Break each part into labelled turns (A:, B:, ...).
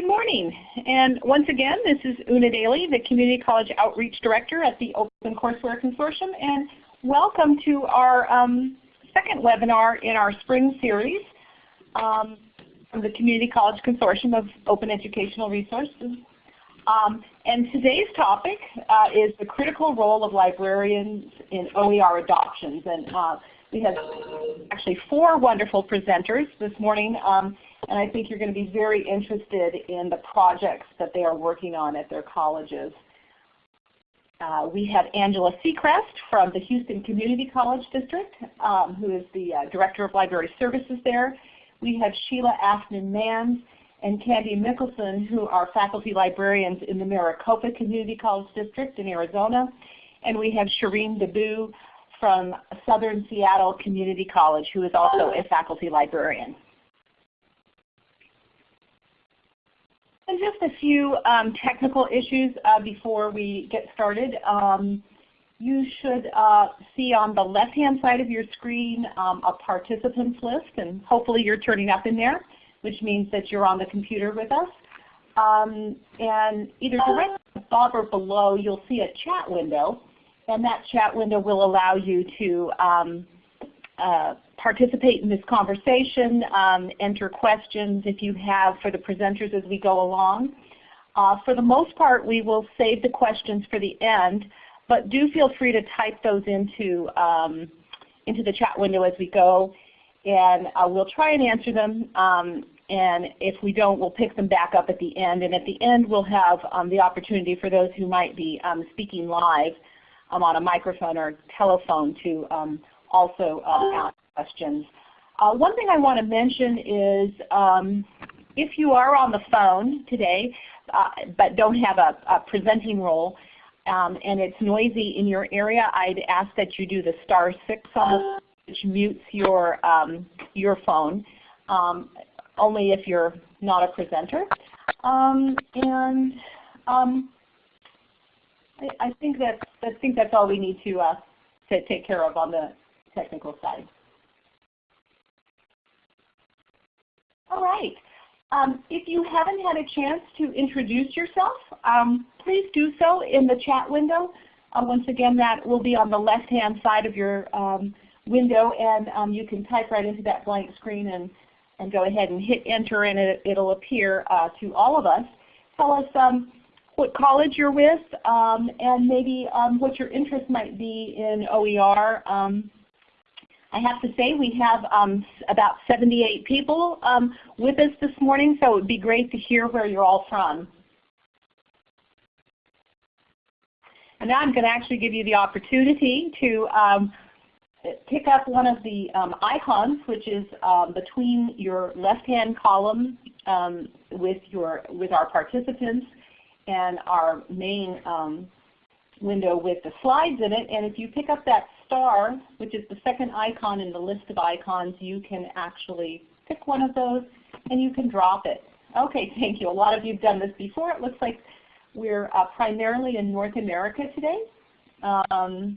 A: Good morning. And once again, this is Una Daly, the Community College Outreach Director at the Open Courseware Consortium. And welcome to our um, second webinar in our spring series um, from the Community College Consortium of Open Educational Resources. Um, and today's topic uh, is the critical role of librarians in OER adoptions. And uh, we have actually four wonderful presenters this morning. Um, and I think you're going to be very interested in the projects that they are working on at their colleges. Uh, we have Angela Sechrest from the Houston Community College District, um, who is the uh, Director of Library Services there. We have Sheila Afton-Manns and Candy Mickelson, who are faculty librarians in the Maricopa Community College District in Arizona. And we have Shireen Dabu from Southern Seattle Community College, who is also a faculty librarian. And just a few um, technical issues uh, before we get started. Um, you should uh, see on the left-hand side of your screen um, a participants list, and hopefully you're turning up in there, which means that you're on the computer with us. Um, and either directly above or below, you'll see a chat window, and that chat window will allow you to um, uh, participate in this conversation, um, enter questions if you have for the presenters as we go along. Uh, for the most part, we will save the questions for the end, but do feel free to type those into, um, into the chat window as we go, and uh, we'll try and answer them. Um, and if we don't, we'll pick them back up at the end. And at the end, we'll have um, the opportunity for those who might be um, speaking live um, on a microphone or telephone to um, also ask questions. Uh, one thing I want to mention is um, if you are on the phone today uh, but don't have a, a presenting role um, and it's noisy in your area, I'd ask that you do the star 6 on the which mutes your, um, your phone, um, only if you're not a presenter. Um, and um, I, I, think that's, I think that's all we need to, uh, to take care of on the technical side. All right. Um, if you haven't had a chance to introduce yourself, um, please do so in the chat window. Uh, once again, that will be on the left-hand side of your um, window, and um, you can type right into that blank screen and, and go ahead and hit enter, and it, will appear uh, to all of us. Tell us um, what college you're with, um, and maybe what your interest might be in OER. I have to say we have um, about 78 people um, with us this morning, so it would be great to hear where you're all from. And now I'm going to actually give you the opportunity to um, pick up one of the um, icons, which is um, between your left-hand column um, with, your, with our participants and our main window with the slides in it. And if you pick up that star, which is the second icon in the list of icons, you can actually pick one of those and you can drop it. Okay, thank you. A lot of you have done this before. It looks like we're uh, primarily in North America today. Um,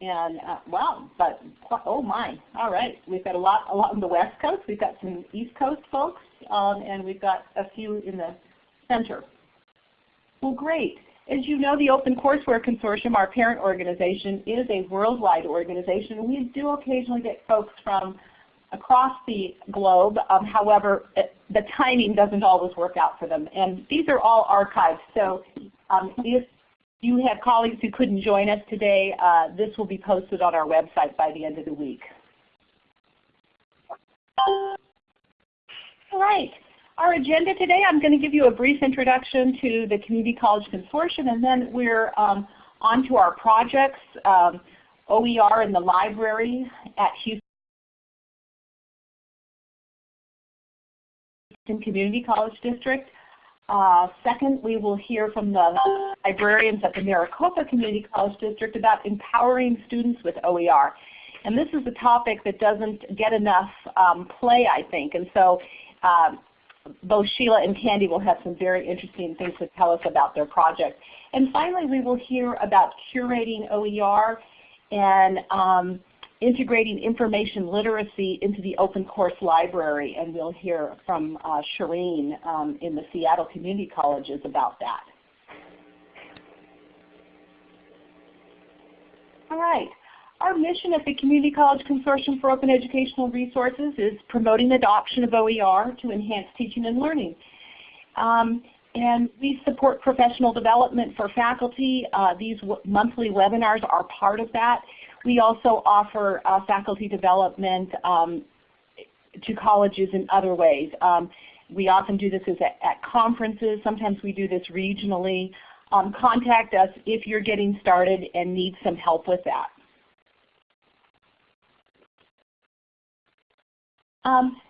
A: and uh, wow, but oh my, all right. We've got a lot along the West Coast. We've got some East Coast folks, um, and we've got a few in the center. Well, great. As you know, the Open Courseware Consortium, our parent organization, is a worldwide organization. We do occasionally get folks from across the globe. Um, however, it, the timing doesn't always work out for them. And these are all archived. So um, if you have colleagues who couldn't join us today, uh, this will be posted on our website by the end of the week. All right. Our agenda today, I'm going to give you a brief introduction to the Community College Consortium, and then we're um, on to our projects, um, OER in the library at Houston Community College District. Uh, second, we will hear from the librarians at the Maricopa Community College District about empowering students with OER. And this is a topic that doesn't get enough um, play, I think. And so um, both Sheila and Candy will have some very interesting things to tell us about their project. And finally, we will hear about curating OER and um, integrating information literacy into the open course library, and we'll hear from uh, Shireen um, in the Seattle Community Colleges about that. All right. Our mission at the Community College Consortium for Open Educational Resources is promoting adoption of OER to enhance teaching and learning. Um, and we support professional development for faculty. Uh, these monthly webinars are part of that. We also offer uh, faculty development um, to colleges in other ways. Um, we often do this at, at, conferences. Sometimes we do this regionally. Um, contact us if you're getting started and need some help with that. Um,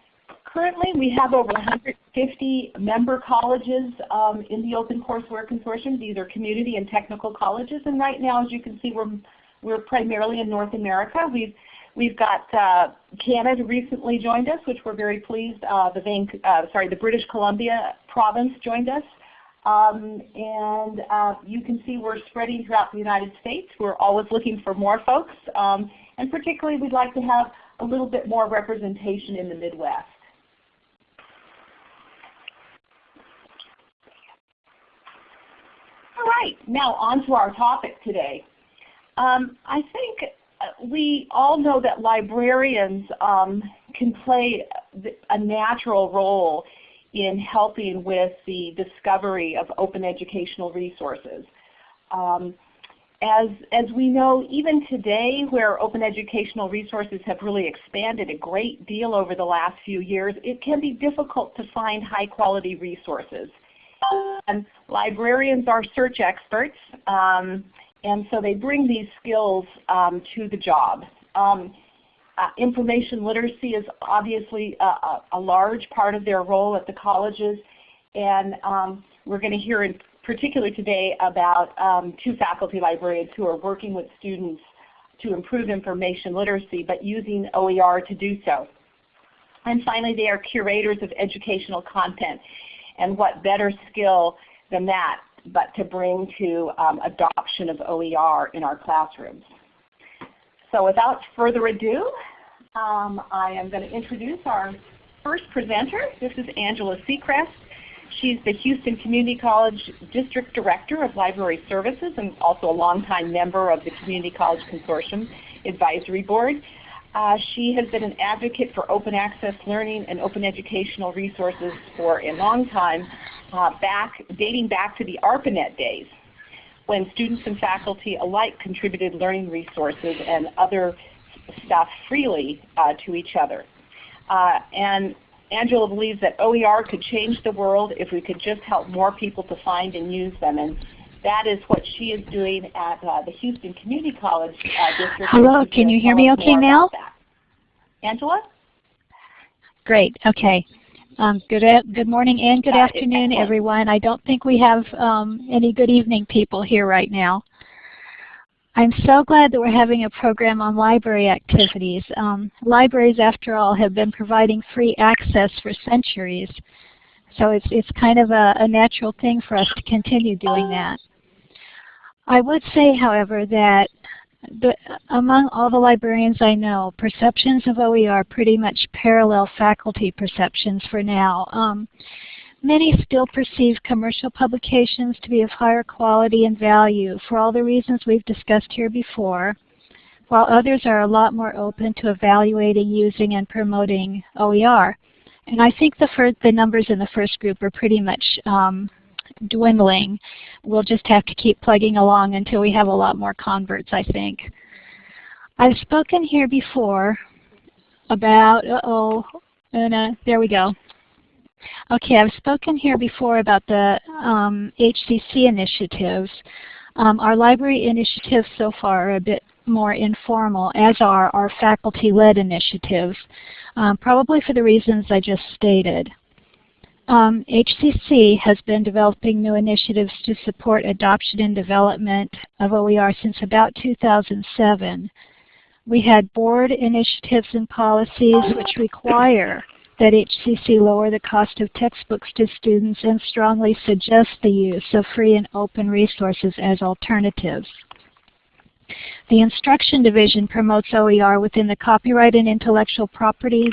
A: currently, we have over 150 member colleges um, in the Open Courseware Consortium. These are community and technical colleges, and right now, as you can see, we're we're primarily in North America. We've we've got uh, Canada recently joined us, which we're very pleased. Uh, the Van, uh, sorry, the British Columbia province joined us. Um, and uh, you can see we're spreading throughout the United States. We're always looking for more folks. Um, and particularly we'd like to have a little bit more representation in the Midwest. All right, now on to our topic today. Um, I think uh, we all know that librarians um, can play a natural role in helping with the discovery of open educational resources. Um, as, as we know, even today where open educational resources have really expanded a great deal over the last few years, it can be difficult to find high quality resources. And librarians are search experts, um, and so they bring these skills um, to the job. Um, uh, information literacy is obviously a, a, a, large part of their role at the colleges, and um, we're going to hear in particular today about um, two faculty librarians who are working with students to improve information literacy, but using OER to do so. And finally, they are curators of educational content. And what better skill than that but to bring to um, adoption of OER in our classrooms. So without further ado, um, I am going to introduce our first presenter. This is Angela Sechrest. She's the Houston Community College District Director of Library Services and also a longtime member of the Community College Consortium Advisory Board. Uh, she has been an advocate for open access learning and open educational resources for a long time, uh, back, dating back to the ARPANET days, when students and faculty alike contributed learning resources and other stuff freely uh, to each other. Uh, and Angela believes that OER could change the world if we could just help more people to find and use them. And that is what she is doing at uh, the Houston Community College uh, District.
B: Hello, can you hear me okay now?
A: Angela?
B: Great, okay. Um, good, good morning and good afternoon, everyone. I don't think we have um, any good evening people here right now. I'm so glad that we're having a program on library activities. Um, libraries, after all, have been providing free access for centuries. So it's, it's kind of a, a natural thing for us to continue doing that. I would say, however, that the, among all the librarians I know, perceptions of OER pretty much parallel faculty perceptions for now. Um, many still perceive commercial publications to be of higher quality and value for all the reasons we've discussed here before, while others are a lot more open to evaluating, using, and promoting OER. And I think the, the numbers in the first group are pretty much um, dwindling. We'll just have to keep plugging along until we have a lot more converts, I think. I've spoken here before about, uh-oh, uh, there we go. Okay, I've spoken here before about the um, HCC initiatives. Um, our library initiatives so far are a bit more informal, as are our faculty-led initiatives, um, probably for the reasons I just stated. Um, HCC has been developing new initiatives to support adoption and development of OER since about 2007. We had board initiatives and policies which require that HCC lower the cost of textbooks to students and strongly suggest the use of free and open resources as alternatives. The Instruction Division promotes OER within the copyright and intellectual property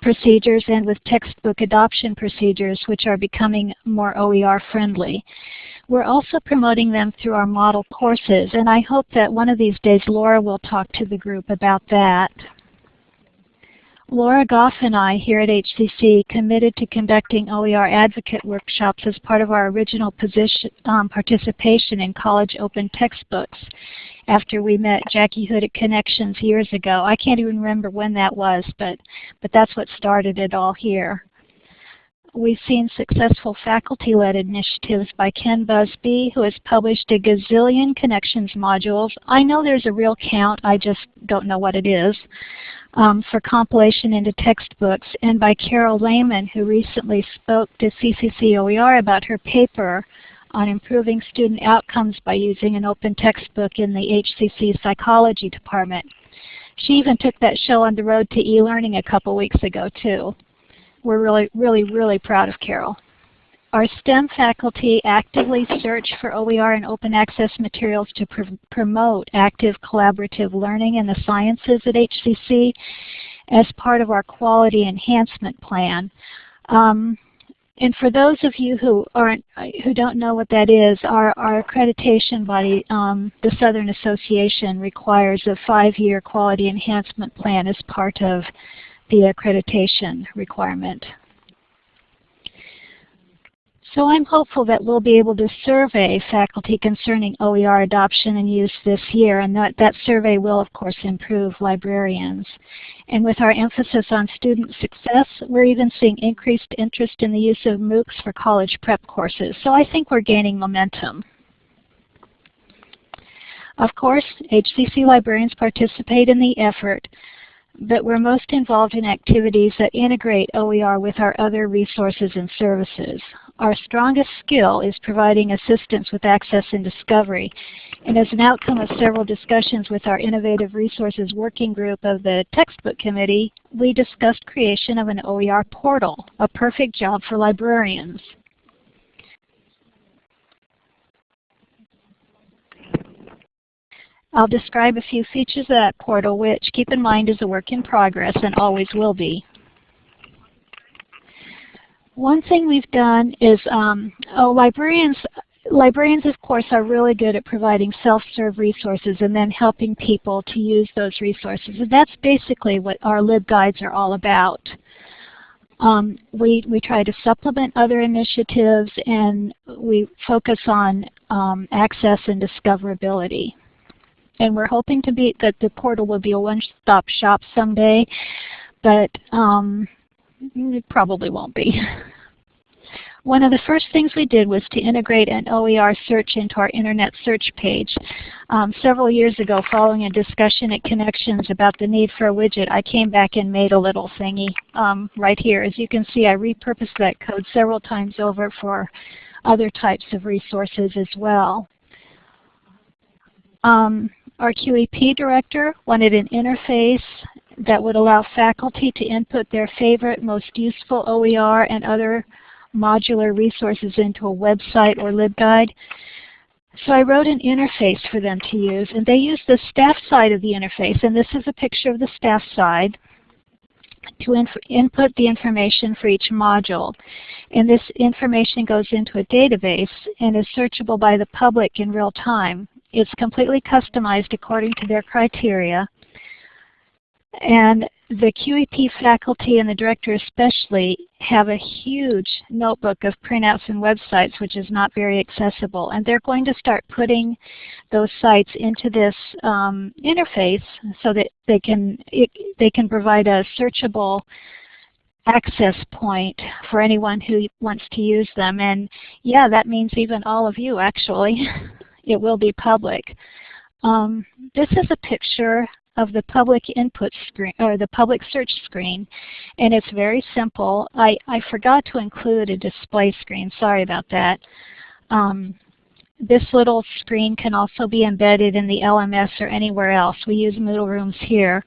B: procedures and with textbook adoption procedures which are becoming more OER friendly. We're also promoting them through our model courses and I hope that one of these days Laura will talk to the group about that. Laura Goff and I here at HCC committed to conducting OER advocate workshops as part of our original position, um, participation in college open textbooks after we met Jackie Hood at Connexions years ago. I can't even remember when that was, but, but that's what started it all here. We've seen successful faculty-led initiatives by Ken Busby, who has published a gazillion Connexions modules. I know there's a real count, I just don't know what it is, um, for compilation into textbooks, and by Carol Lehman, who recently spoke to CCC OER about her paper on improving student outcomes by using an open textbook in the HCC psychology department. She even took that show on the road to e-learning a couple weeks ago too. We're really, really, really proud of Carol. Our STEM faculty actively search for OER and open access materials to pr promote active collaborative learning in the sciences at HCC as part of our quality enhancement plan. Um, and for those of you who aren't, who don't know what that is, our, our accreditation body, um, the Southern Association, requires a five-year quality enhancement plan as part of the accreditation requirement. So I'm hopeful that we'll be able to survey faculty concerning OER adoption and use this year, and that, that survey will, of course, improve librarians. And with our emphasis on student success, we're even seeing increased interest in the use of MOOCs for college prep courses. So I think we're gaining momentum. Of course, HCC librarians participate in the effort, but we're most involved in activities that integrate OER with our other resources and services. Our strongest skill is providing assistance with access and discovery. And as an outcome of several discussions with our Innovative Resources Working Group of the Textbook Committee, we discussed creation of an OER portal, a perfect job for librarians. I'll describe a few features of that portal, which, keep in mind, is a work in progress and always will be. One thing we've done is, um, oh, librarians, librarians of course are really good at providing self-serve resources and then helping people to use those resources. And that's basically what our LibGuides are all about. Um, we, we try to supplement other initiatives and we focus on um, access and discoverability. And we're hoping to be that the portal will be a one-stop shop someday, but um, it probably won't be. One of the first things we did was to integrate an OER search into our internet search page. Um, several years ago, following a discussion at Connexions about the need for a widget, I came back and made a little thingy um, right here. As you can see, I repurposed that code several times over for other types of resources as well. Um, our QEP director wanted an interface that would allow faculty to input their favorite, most useful OER and other modular resources into a website or LibGuide. So I wrote an interface for them to use, and they use the staff side of the interface, and this is a picture of the staff side, to input the information for each module. And this information goes into a database and is searchable by the public in real time. It's completely customized according to their criteria. And the QEP faculty and the director especially have a huge notebook of printouts and websites which is not very accessible. And they're going to start putting those sites into this um, interface so that they can, it, they can provide a searchable access point for anyone who wants to use them. And yeah, that means even all of you actually. it will be public. Um, this is a picture of the public input screen or the public search screen and it's very simple. I, I forgot to include a display screen, sorry about that. Um, this little screen can also be embedded in the LMS or anywhere else. We use Moodle Rooms here.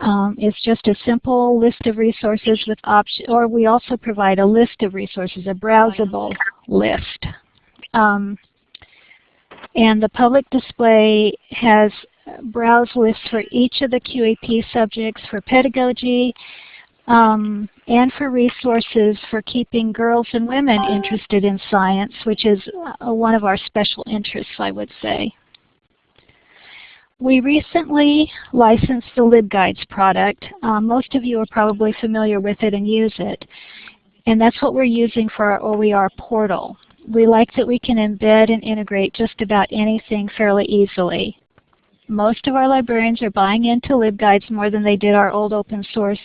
B: Um, it's just a simple list of resources with options, or we also provide a list of resources, a browsable list. Um, And the public display has browse lists for each of the QEP subjects for pedagogy um, and for resources for keeping girls and women interested in science, which is uh, one of our special interests, I would say. We recently licensed the LibGuides product. Um, most of you are probably familiar with it and use it. And that's what we're using for our OER portal. We like that we can embed and integrate just about anything fairly easily. Most of our librarians are buying into LibGuides more than they did our old open source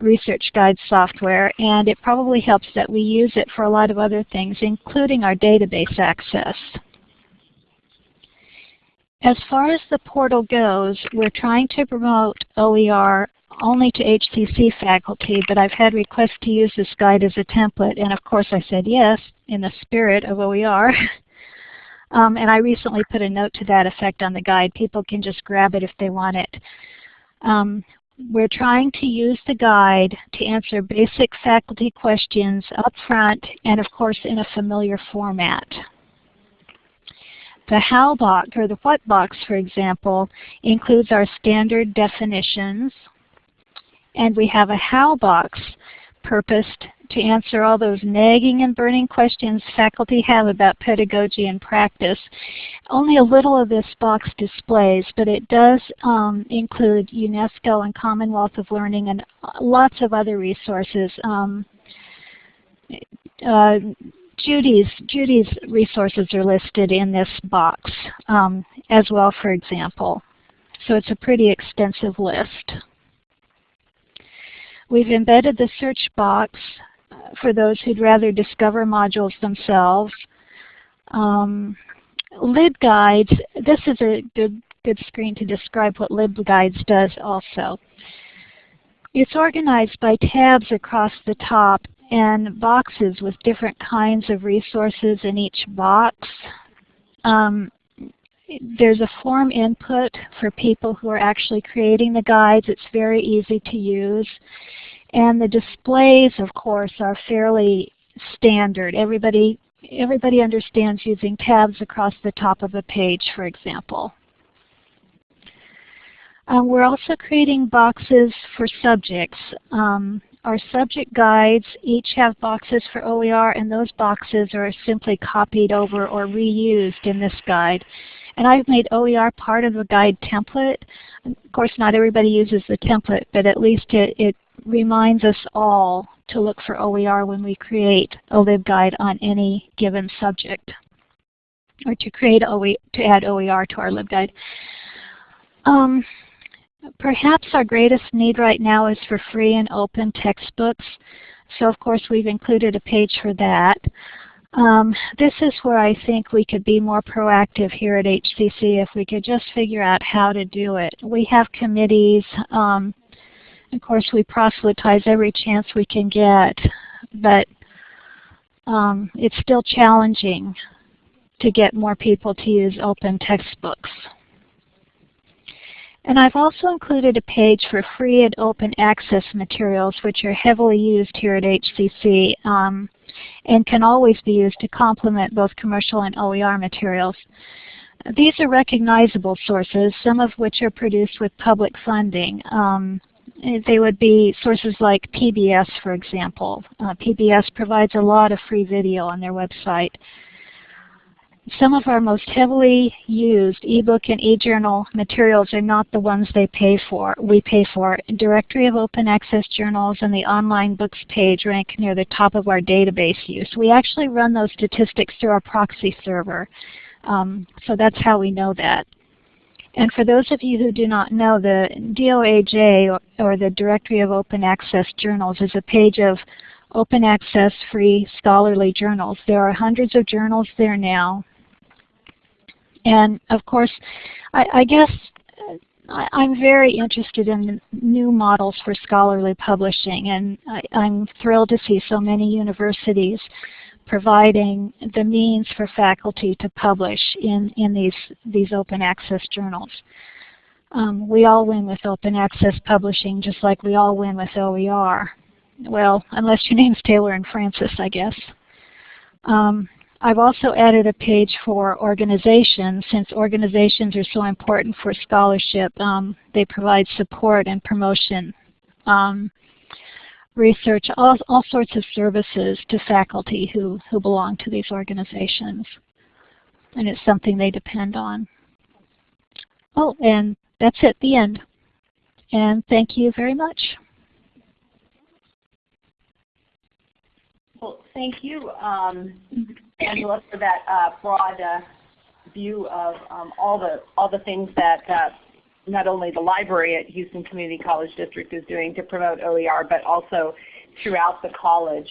B: research guide software, and it probably helps that we use it for a lot of other things, including our database access. As far as the portal goes, we're trying to promote OER only to HCC faculty, but I've had requests to use this guide as a template, and of course I said yes, in the spirit of OER. um, and I recently put a note to that effect on the guide. People can just grab it if they want it. Um, we're trying to use the guide to answer basic faculty questions up front and of course in a familiar format. The how box, or the what box, for example, includes our standard definitions. And we have a how box purposed to answer all those nagging and burning questions faculty have about pedagogy and practice. Only a little of this box displays, but it does um, include UNESCO and Commonwealth of Learning and lots of other resources. Um, uh, Judy's, Judy's resources are listed in this box um, as well, for example. So it's a pretty extensive list. We've embedded the search box uh, for those who'd rather discover modules themselves. Um, LibGuides, this is a good, good screen to describe what LibGuides does also. It's organized by tabs across the top and boxes with different kinds of resources in each box. Um, there's a form input for people who are actually creating the guides. It's very easy to use. And the displays, of course, are fairly standard. Everybody, everybody understands using tabs across the top of a page, for example. Um, we're also creating boxes for subjects. Um, our subject guides each have boxes for OER, and those boxes are simply copied over or reused in this guide. And I've made OER part of the guide template. Of course, not everybody uses the template, but at least it, it reminds us all to look for OER when we create a LibGuide on any given subject, or to create OE, to add OER to our LibGuide. Um, Perhaps our greatest need right now is for free and open textbooks. So of course we've included a page for that. Um, this is where I think we could be more proactive here at HCC if we could just figure out how to do it. We have committees. Um, of course, we proselytize every chance we can get, but um, it's still challenging to get more people to use open textbooks. And I've also included a page for free and open access materials which are heavily used here at HCC um, and can always be used to complement both commercial and OER materials. These are recognizable sources, some of which are produced with public funding. Um, they would be sources like PBS, for example. Uh, PBS provides a lot of free video on their website. Some of our most heavily used ebook and e-journal materials are not the ones they pay for. We pay for. Directory of Open Access Journals and the online books page rank near the top of our database use. We actually run those statistics through our proxy server. Um, so that's how we know that. And for those of you who do not know, the DOAJ, or the Directory of Open Access Journals, is a page of open access free scholarly journals. There are hundreds of journals there now. And of course, I, I guess uh, I, am very interested in new models for scholarly publishing, and I, I'm thrilled to see so many universities providing the means for faculty to publish in, in these, these open access journals. Um, we all win with open access publishing just like we all win with OER. Well, unless your name's Taylor and Francis, I guess. Um, I've also added a page for organizations since organizations are so important for scholarship. Um, they provide support and promotion, um, research, all, all sorts of services to faculty who, who belong to these organizations. And it's something they depend on. Oh, and that's it, the end. And thank you very much.
A: Well, thank you, um, Angela, for that uh, broad uh, view of um, all the all the things that uh, not only the library at Houston Community College District is doing to promote OER, but also throughout the college.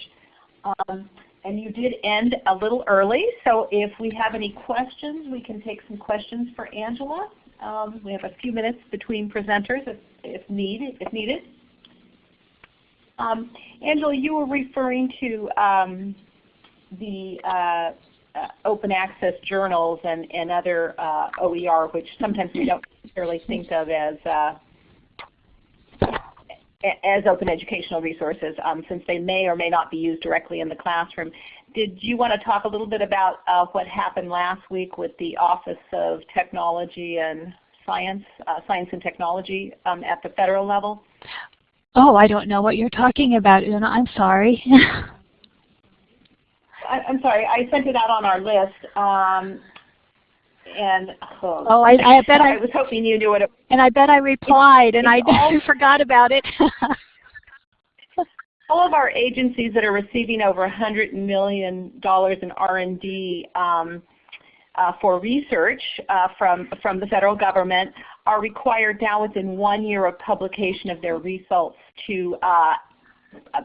A: Um, and you did end a little early, so if we have any questions, we can take some questions for Angela. Um, we have a few minutes between presenters if, if, need, if needed. Um, Angela, you were referring to um, the uh, uh, open access journals and, and other uh, OER, which sometimes we don't necessarily think of as uh, as open educational resources um, since they may or may not be used directly in the classroom. Did you want to talk a little bit about uh, what happened last week with the Office of Technology and Science, uh, Science and Technology um, at the federal level?
B: Oh, I don't know what you're talking about, Una. I'm sorry.
A: I, am sorry. I sent it out on our list. Um, and oh,
B: oh I, I, bet I,
A: I, was hoping you knew it.
B: And I bet I replied, and I forgot about it.
A: all of our agencies that are receiving over $100 million in R&D um, uh, for research uh, from, from the federal government are required now within one year of publication of their results to uh,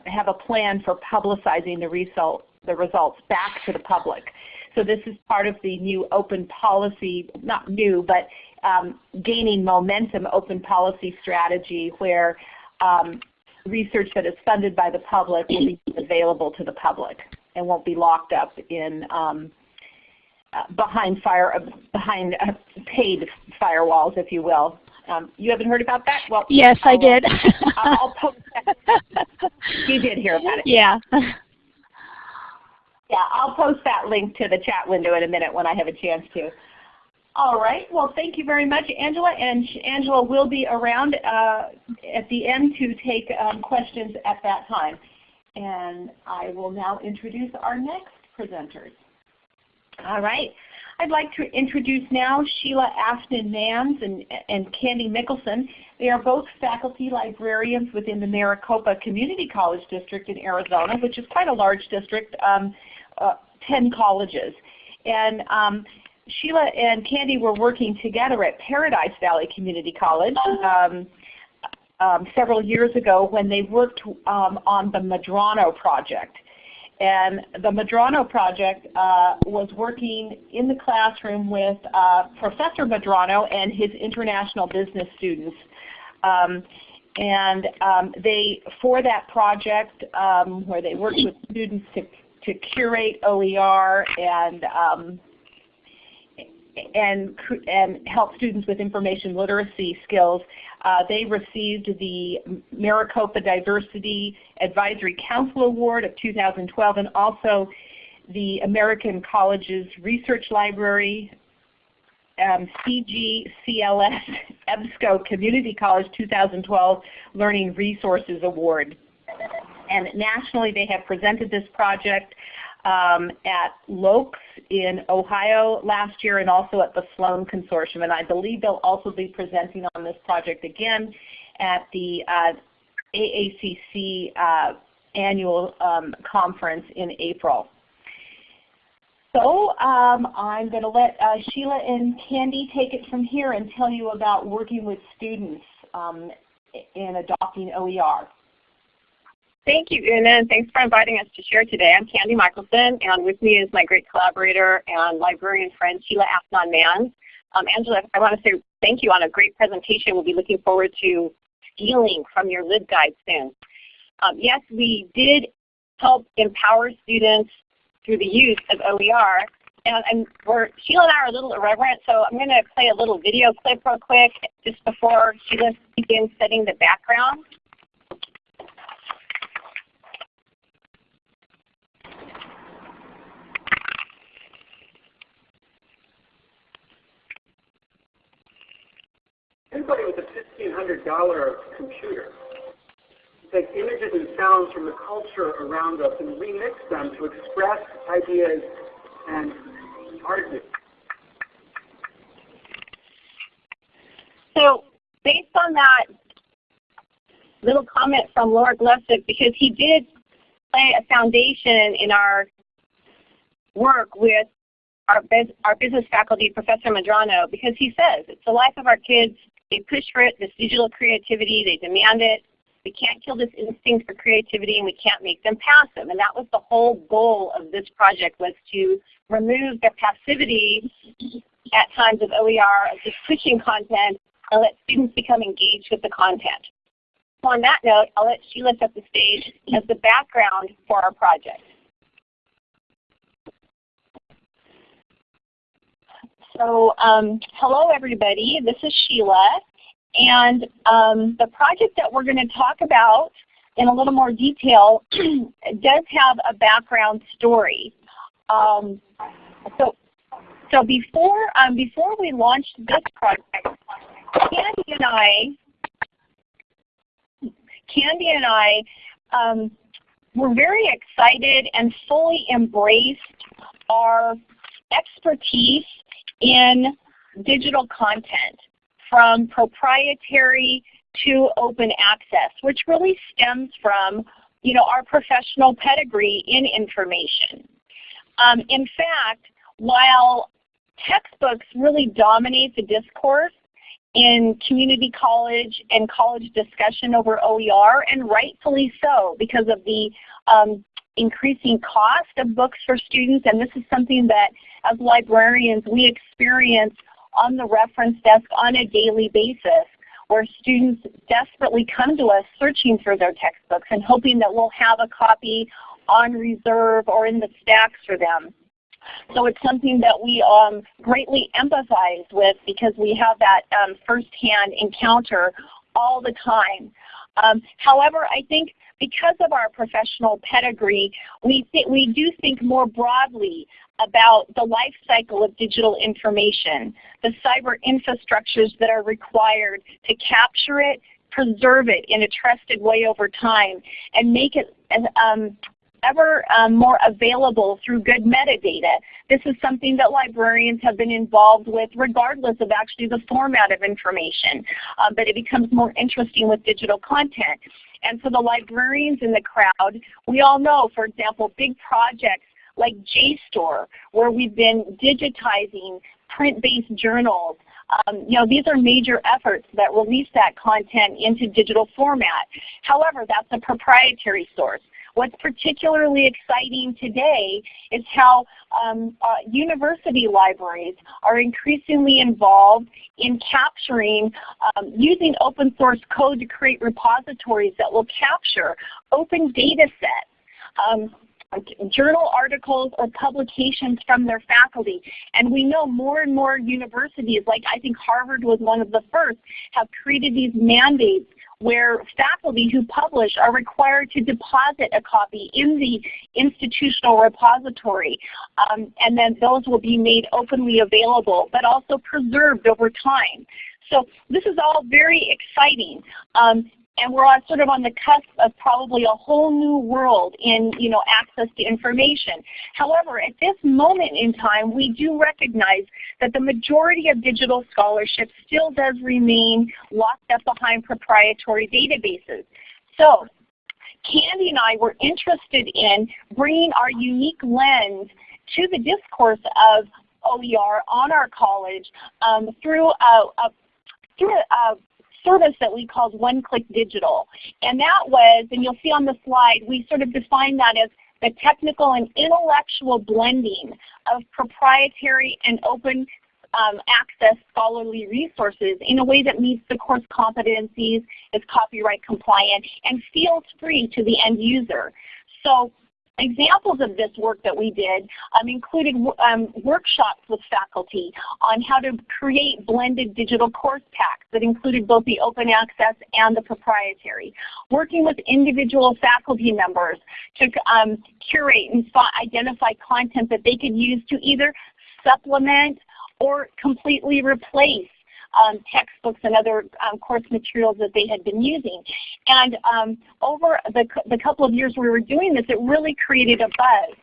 A: have a plan for publicizing the, result, the results back to the public. So this is part of the new open policy, not new, but um, gaining momentum open policy strategy where um, research that is funded by the public will be available to the public and won't be locked up in um, uh, behind fire uh, behind uh, paid firewalls, if you will. Um, you haven't heard about that?
B: Well, yes, I'll, I did.
A: I'll post that. You did hear about it.
B: Yeah.
A: Yeah, I'll post that link to the chat window in a minute when I have a chance to. All right. Well, thank you very much, Angela. And Angela will be around uh, at the end to take um, questions at that time. And I will now introduce our next presenters. All right. I'd like to introduce now Sheila Afton-Manns and, and Candy Mickelson. They are both faculty librarians within the Maricopa Community College District in Arizona, which is quite a large district, um, uh, 10 colleges. And um, Sheila and Candy were working together at Paradise Valley Community College um, um, several years ago when they worked um, on the Madrano project. And the Madrano project uh, was working in the classroom with uh, Professor Madrano and his international business students. Um, and um, they, for that project, where they worked with students to, to curate OER and um, and, and help students with information literacy skills. Uh, they received the Maricopa Diversity Advisory Council Award of 2012 and also the American Colleges Research Library um, CJCLS EBSCO Community College 2012 Learning Resources Award. And nationally they have presented this project um, at LOEX in Ohio last year and also at the Sloan Consortium. And I believe they'll also be presenting on this project again at the uh, AACC uh, annual um, conference in April. So um, I'm going to let uh, Sheila and Candy take it from here and tell you about working with students um, in adopting OER.
C: Thank you, Una, and thanks for inviting us to share today. I'm Candy Michelson, and with me is my great collaborator and librarian friend, Sheila Afton-Manns. Um, Angela, I want to say thank you on a great presentation. We'll be looking forward to stealing from your LibGuide soon. Um, yes, we did help empower students through the use of OER. And, and we're, Sheila and I are a little irreverent, so I'm going to play a little video clip real quick just before Sheila begins setting the background.
D: Somebody with a $1,500 computer take images and sounds from the culture around us and remix them to express ideas and arguments.
C: So based on that little comment from Lawrence Lessig, because he did lay a foundation in our work with our, our business faculty, Professor Madrano, because he says it's the life of our kids. They push for it, this digital creativity, they demand it. We can't kill this instinct for creativity and we can't make them passive. And that was the whole goal of this project was to remove the passivity at times of OER of just pushing content and let students become engaged with the content. So on that note, I'll let Sheila set the stage as the background for our project. So um, hello everybody, this is Sheila. And um, the project that we're going to talk about in a little more detail does have a background story. Um, so, so before, um, before we launched this project, Candy and I, Candy and I um, were very excited and fully embraced our expertise in digital content from proprietary to open access, which really stems from you know, our professional pedigree in information. Um, in fact, while textbooks really dominate the discourse in community college and college discussion over OER, and rightfully so because of the um, increasing cost of books for students, and this is something that as librarians we experience on the reference desk on a daily basis where students desperately come to us searching for their textbooks and hoping that we'll have a copy on reserve or in the stacks for them. So it's something that we um, greatly empathize with because we have that um, firsthand encounter all the time. Um, however, I think because of our professional pedigree, we, we do think more broadly about the life cycle of digital information, the cyber infrastructures that are required to capture it, preserve it in a trusted way over time, and make it um, ever um, more available through good metadata. This is something that librarians have been involved with regardless of actually the format of information, um, but it becomes more interesting with digital content. And for the librarians in the crowd, we all know, for example, big projects like JSTOR, where we've been digitizing print-based journals. Um, you know, these are major efforts that release that content into digital format. However, that's a proprietary source. What's particularly exciting today is how um, uh, university libraries are increasingly involved in capturing, um, using open source code to create repositories that will capture open data sets. Um, journal articles or publications from their faculty. And we know more and more universities, like I think Harvard was one of the first, have created these mandates where faculty who publish are required to deposit a copy in the institutional repository. Um, and then those will be made openly available, but also preserved over time. So this is all very exciting. Um, and we're on, sort of on the cusp of probably a whole new world in you know, access to information. However, at this moment in time, we do recognize that the majority of digital scholarship still does remain locked up behind proprietary databases. So Candy and I were interested in bringing our unique lens to the discourse of OER on our college um, through a, a through a, service that we called One Click Digital. And that was, and you'll see on the slide, we sort of define that as the technical and intellectual blending of proprietary and open um, access scholarly resources in a way that meets the course competencies, is copyright compliant, and feels free to the end user. So Examples of this work that we did um, included um, workshops with faculty on how to create blended digital course packs that included both the open access and the proprietary. Working with individual faculty members to um, curate and identify content that they could use to either supplement or completely replace um, textbooks and other um, course materials that they had been using. And um, over the, the couple of years we were doing this, it really created a buzz.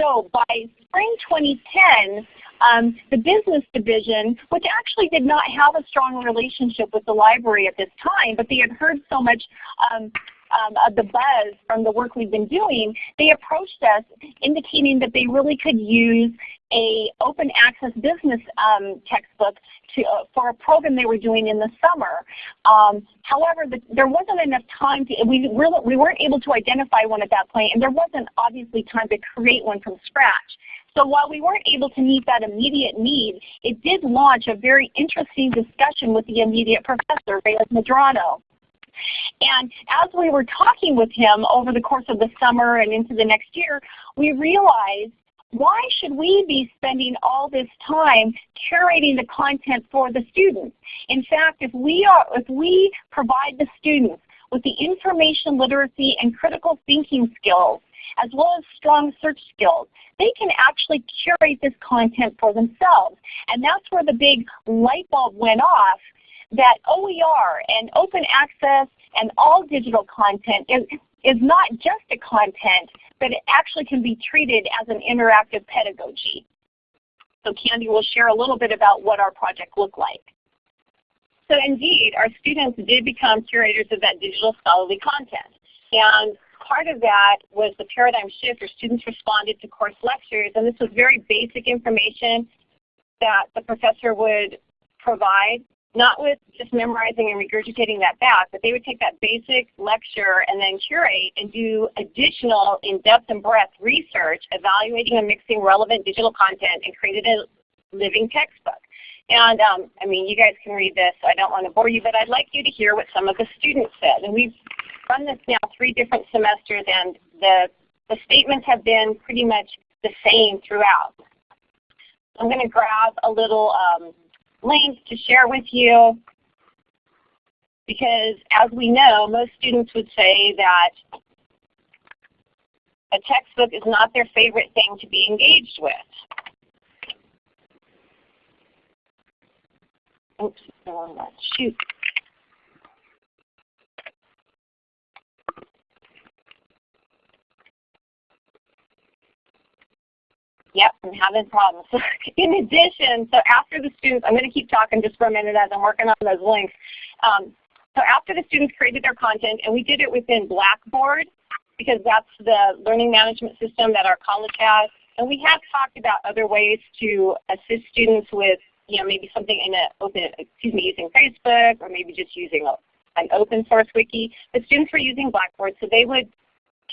C: So by spring 2010, um, the business division, which actually did not have a strong relationship with the library at this time, but they had heard so much um, um, of the buzz from the work we've been doing, they approached us indicating that they really could use a open access business um, textbook to, uh, for a program they were doing in the summer. Um, however, the, there wasn't enough time to, we, really, we weren't able to identify one at that point and there wasn't obviously time to create one from scratch. So while we weren't able to meet that immediate need, it did launch a very interesting discussion with the immediate professor, Reyes Medrano. And as we were talking with him over the course of the summer and into the next year, we realized why should we be spending all this time curating the content for the students? In fact, if we, are, if we provide the students with the information literacy and critical thinking skills, as well as strong search skills, they can actually curate this content for themselves. And that's where the big light bulb went off that OER and open access and all digital content is, is not just a content, but it actually can be treated as an interactive pedagogy. So Candy will share a little bit about what our project looked like. So indeed, our students did become curators of that digital scholarly content. And part of that was the paradigm shift where students responded to course lectures. And this was very basic information that the professor would provide not with just memorizing and regurgitating that back, but they would take that basic lecture and then curate and do additional in-depth and breadth research, evaluating and mixing relevant digital content and created a living textbook. And um, I mean, you guys can read this, so I don't want to bore you, but I'd like you to hear what some of the students said. And we've run this now three different semesters, and the, the statements have been pretty much the same throughout. I'm going to grab a little um, link to share with you because as we know, most students would say that a textbook is not their favorite thing to be engaged with. Oops, shoot. Yep, I'm having problems. in addition, so after the students, I'm going to keep talking just for a minute as I'm working on those links. Um, so after the students created their content, and we did it within Blackboard, because that's the learning management system that our college has. And we have talked about other ways to assist students with, you know, maybe something in a open, excuse me, using Facebook, or maybe just using a, an open source wiki. The students were using Blackboard, so they would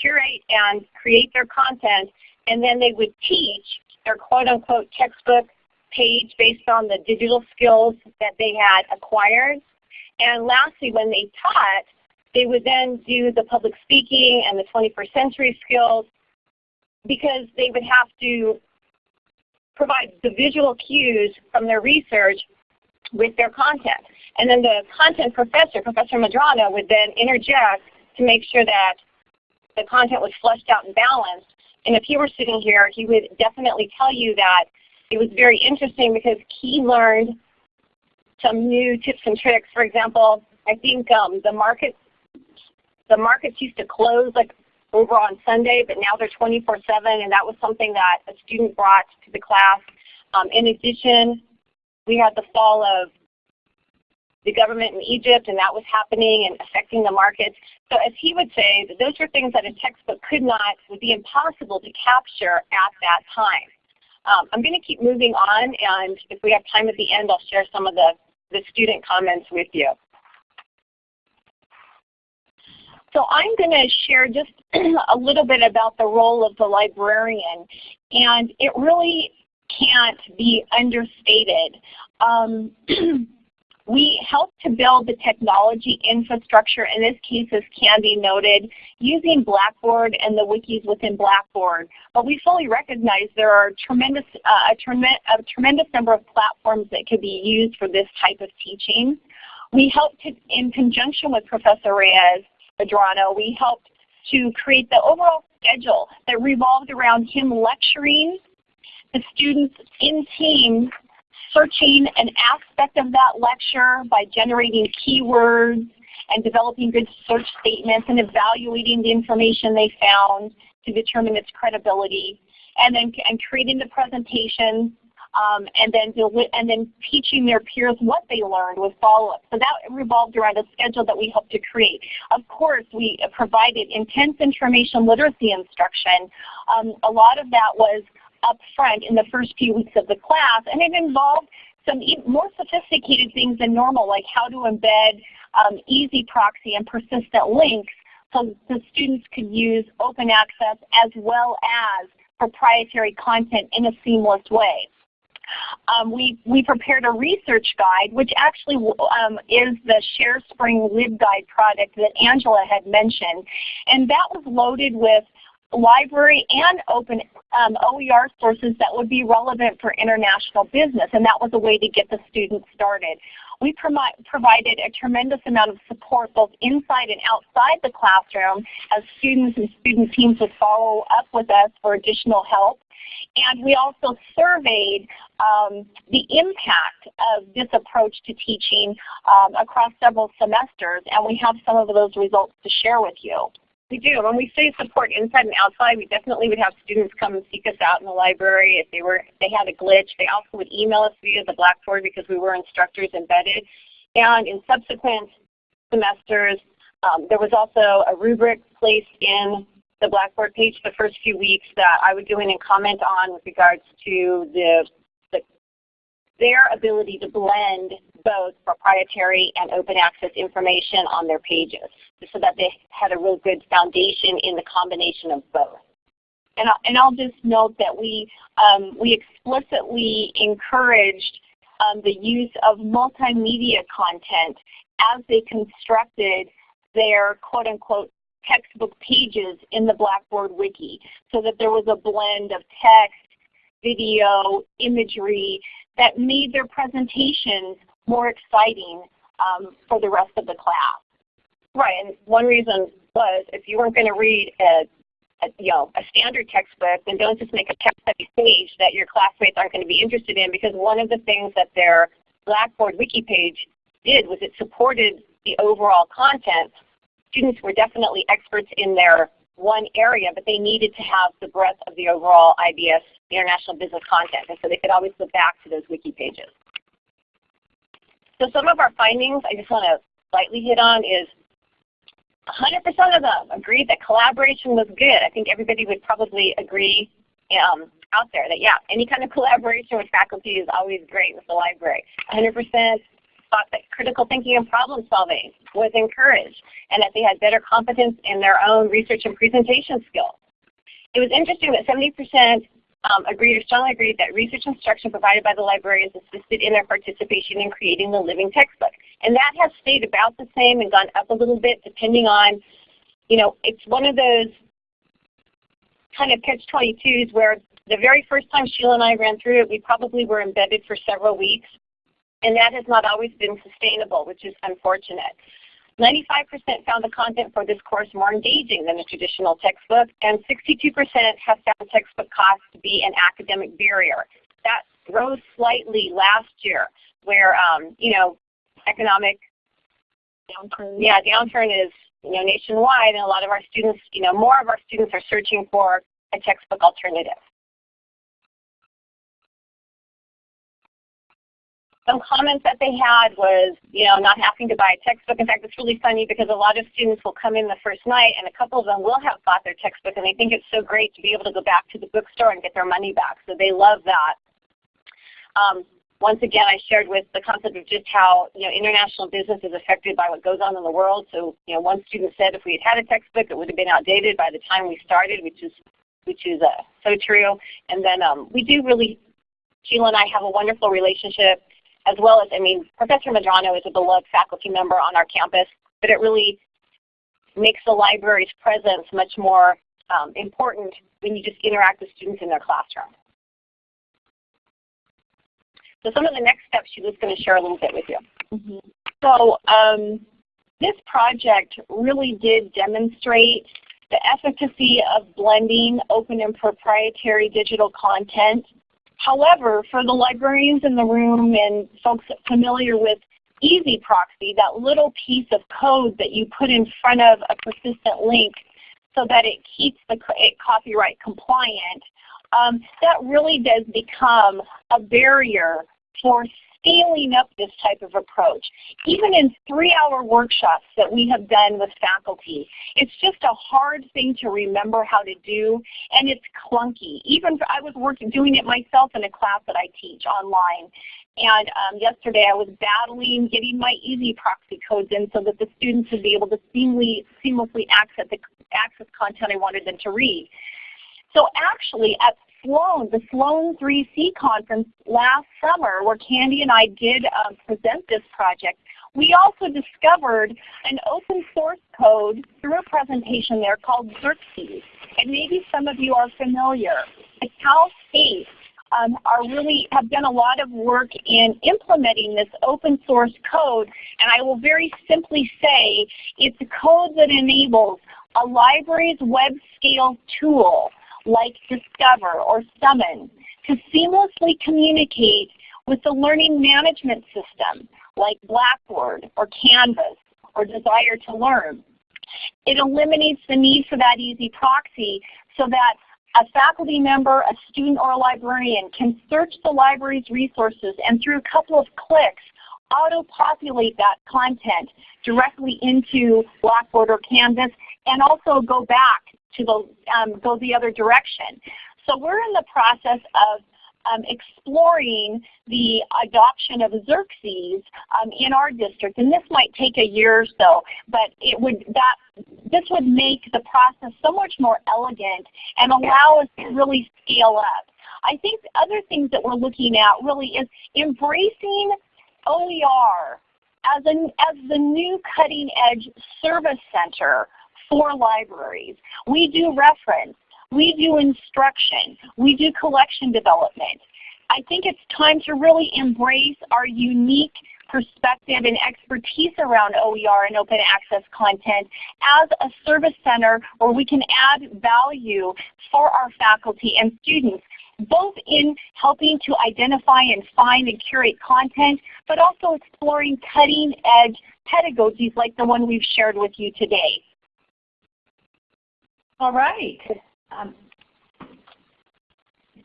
C: curate and create their content and then they would teach their quote-unquote textbook page based on the digital skills that they had acquired. And lastly, when they taught, they would then do the public speaking and the 21st century skills because they would have to provide the visual cues from their research with their content. And then the content professor, Professor Medrano, would then interject to make sure that the content was fleshed out and balanced and if he were sitting here, he would definitely tell you that it was very interesting because he learned some new tips and tricks. For example, I think um, the markets the markets used to close like over on Sunday, but now they're 24-7, and that was something that a student brought to the class. Um, in addition, we had the fall of the government in Egypt, and that was happening and affecting the markets. So as he would say, those were things that a textbook could not, would be impossible to capture at that time. Um, I'm going to keep moving on, and if we have time at the end, I'll share some of the, the student comments with you. So I'm going to share just a little bit about the role of the librarian, and it really can't be understated. Um, We help to build the technology infrastructure, in this case as Candy noted, using Blackboard and the wikis within Blackboard. But we fully recognize there are tremendous, uh, a, a tremendous number of platforms that could be used for this type of teaching. We helped to, in conjunction with Professor Reyes Medrano, we helped to create the overall schedule that revolved around him lecturing the students in teams searching an aspect of that lecture by generating keywords and developing good search statements and evaluating the information they found to determine its credibility, and then and creating the presentation, um, and then and then teaching their peers what they learned with follow-up. So that revolved around a schedule that we helped to create. Of course, we provided intense information literacy instruction. Um, a lot of that was up front in the first few weeks of the class, and it involved some more sophisticated things than normal, like how to embed um, EZproxy and persistent links so the students could use open access as well as proprietary content in a seamless way. Um, we, we prepared a research guide, which actually um, is the ShareSpring LibGuide product that Angela had mentioned. And that was loaded with library and open um, OER sources that would be relevant for international business. And that was a way to get the students started. We provided a tremendous amount of support both inside and outside the classroom as students and student teams would follow up with us for additional help. And we also surveyed um, the impact of this approach to teaching um, across several semesters, and we have some of those results to share with you. We do. When we say support inside and outside, we definitely would have students come and seek us out in the library if they were if they had a glitch. They also would email us via the Blackboard because we were instructors embedded. And in subsequent semesters, um, there was also a rubric placed in the Blackboard page the first few weeks that I would go in and comment on with regards to the, the their ability to blend both proprietary and open access information on their pages so that they had a real good foundation in the combination of both. And, I'll, and I'll just note that we, um, we explicitly encouraged um, the use of multimedia content as they constructed their quote unquote textbook pages in the Blackboard Wiki so that there was a blend of text, video, imagery that made their presentations more exciting um, for the rest of the class. Right, and one reason was if you weren't going to read a, a, you know, a standard textbook, then don't just make a text-heavy page that your classmates aren't going to be interested in because one of the things that their Blackboard wiki page did was it supported the overall content. Students were definitely experts in their one area, but they needed to have the breadth of the overall IBS International Business content, and so they could always go back to those wiki pages. So some of our findings I just want to slightly hit on is 100% of them agreed that collaboration was good. I think everybody would probably agree um, out there that yeah, any kind of collaboration with faculty is always great with the library. 100% thought that critical thinking and problem solving was encouraged and that they had better competence in their own research and presentation skills. It was interesting that 70% um, agreed or strongly agreed that research instruction provided by the librarians assisted in their participation in creating the living textbook. And that has stayed about the same and gone up a little bit depending on, you know, it's one of those kind of catch-22s where the very first time Sheila and I ran through it, we probably were embedded for several weeks. And that has not always been sustainable, which is unfortunate. 95% found the content for this course more engaging than the traditional textbook, and 62% have found textbook costs to be an academic barrier. That rose slightly last year, where um, you know economic downturn. Yeah, downturn is you know nationwide, and a lot of our students, you know, more of our students are searching for a textbook alternative. Some comments that they had was, you know, not having to buy a textbook. In fact, it's really funny because a lot of students will come in the first night and a couple of them will have bought their textbook and they think it's so great to be able to go back to the bookstore and get their money back. So they love that. Um, once again, I shared with the concept of just how you know international business is affected by what goes on in the world. So you know, one student said if we had had a textbook, it would have been outdated by the time we started, which is which is uh, so true. And then um, we do really, Sheila and I have a wonderful relationship as well as, I mean, Professor Medrano is a beloved faculty member on our campus, but it really makes the library's presence much more um, important when you just interact with students in their classroom. So some of the next steps she was going to share a little bit with you. Mm -hmm. So um, this project really did demonstrate the efficacy of blending open and proprietary digital content However, for the librarians in the room and folks familiar with EZproxy, that little piece of code that you put in front of a persistent link so that it keeps the it copyright compliant, um, that really does become a barrier for scaling up this type of approach. Even in three-hour workshops that we have done with faculty, it's just a hard thing to remember how to do, and it's clunky. Even I was working doing it myself in a class that I teach online. And um, yesterday I was battling getting my EZproxy codes in so that the students would be able to seamlessly, seamlessly access, the, access content I wanted them to read. So actually at Sloan, the Sloan 3C conference last summer where Candy and I did um, present this project, we also discovered an open source code through a presentation there called Xerxes. And maybe some of you are familiar. The Cal State um, are really have done a lot of work in implementing this open source code. And I will very simply say it's a code that enables a library's web scale tool like Discover or Summon to seamlessly communicate with the learning management system like Blackboard or Canvas or Desire to Learn. It eliminates the need for that EZproxy so that a faculty member, a student, or a librarian can search the library's resources and through a couple of clicks auto-populate that content directly into Blackboard or Canvas and also go back to um, go the other direction. So we're in the process of um, exploring the adoption of Xerxes um, in our district, and this might take a year or so, but it would that this would make the process so much more elegant and allow us to really scale up. I think the other things that we're looking at really is embracing OER as, an, as the new cutting edge service center for libraries. We do reference, we do instruction, we do collection development. I think it's time to really embrace our unique perspective and expertise around OER and open access content as a service center where we can add value for our faculty and students both in helping to identify and find and curate content, but also exploring cutting edge pedagogies like the one we've shared with you today.
A: All right. Um,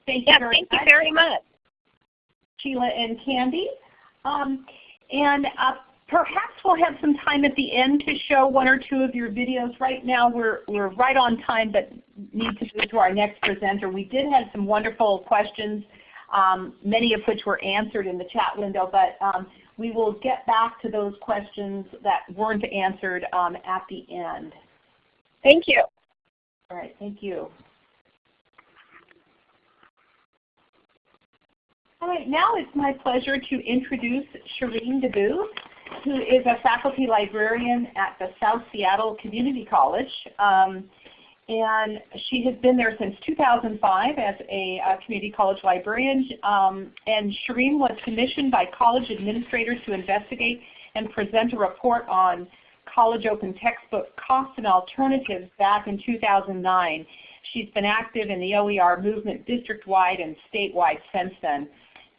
A: thank you,
C: yeah,
A: very,
C: thank
A: much.
C: you very much.
A: Sheila and Candy. Um, and uh, perhaps we'll have some time at the end to show one or two of your videos. Right now we're, we're right on time but need to move to our next presenter. We did have some wonderful questions, um, many of which were answered in the chat window, but um, we will get back to those questions that weren't answered um, at the end.
C: Thank you.
A: All right, thank you. All right, now it's my pleasure to introduce Shireen DeBoo, who is a faculty librarian at the South Seattle Community College. Um, and she has been there since 2005 as a, a community college librarian. Um, and Shireen was commissioned by college administrators to investigate and present a report on college open textbook costs and alternatives back in 2009. She's been active in the OER movement district-wide and statewide since then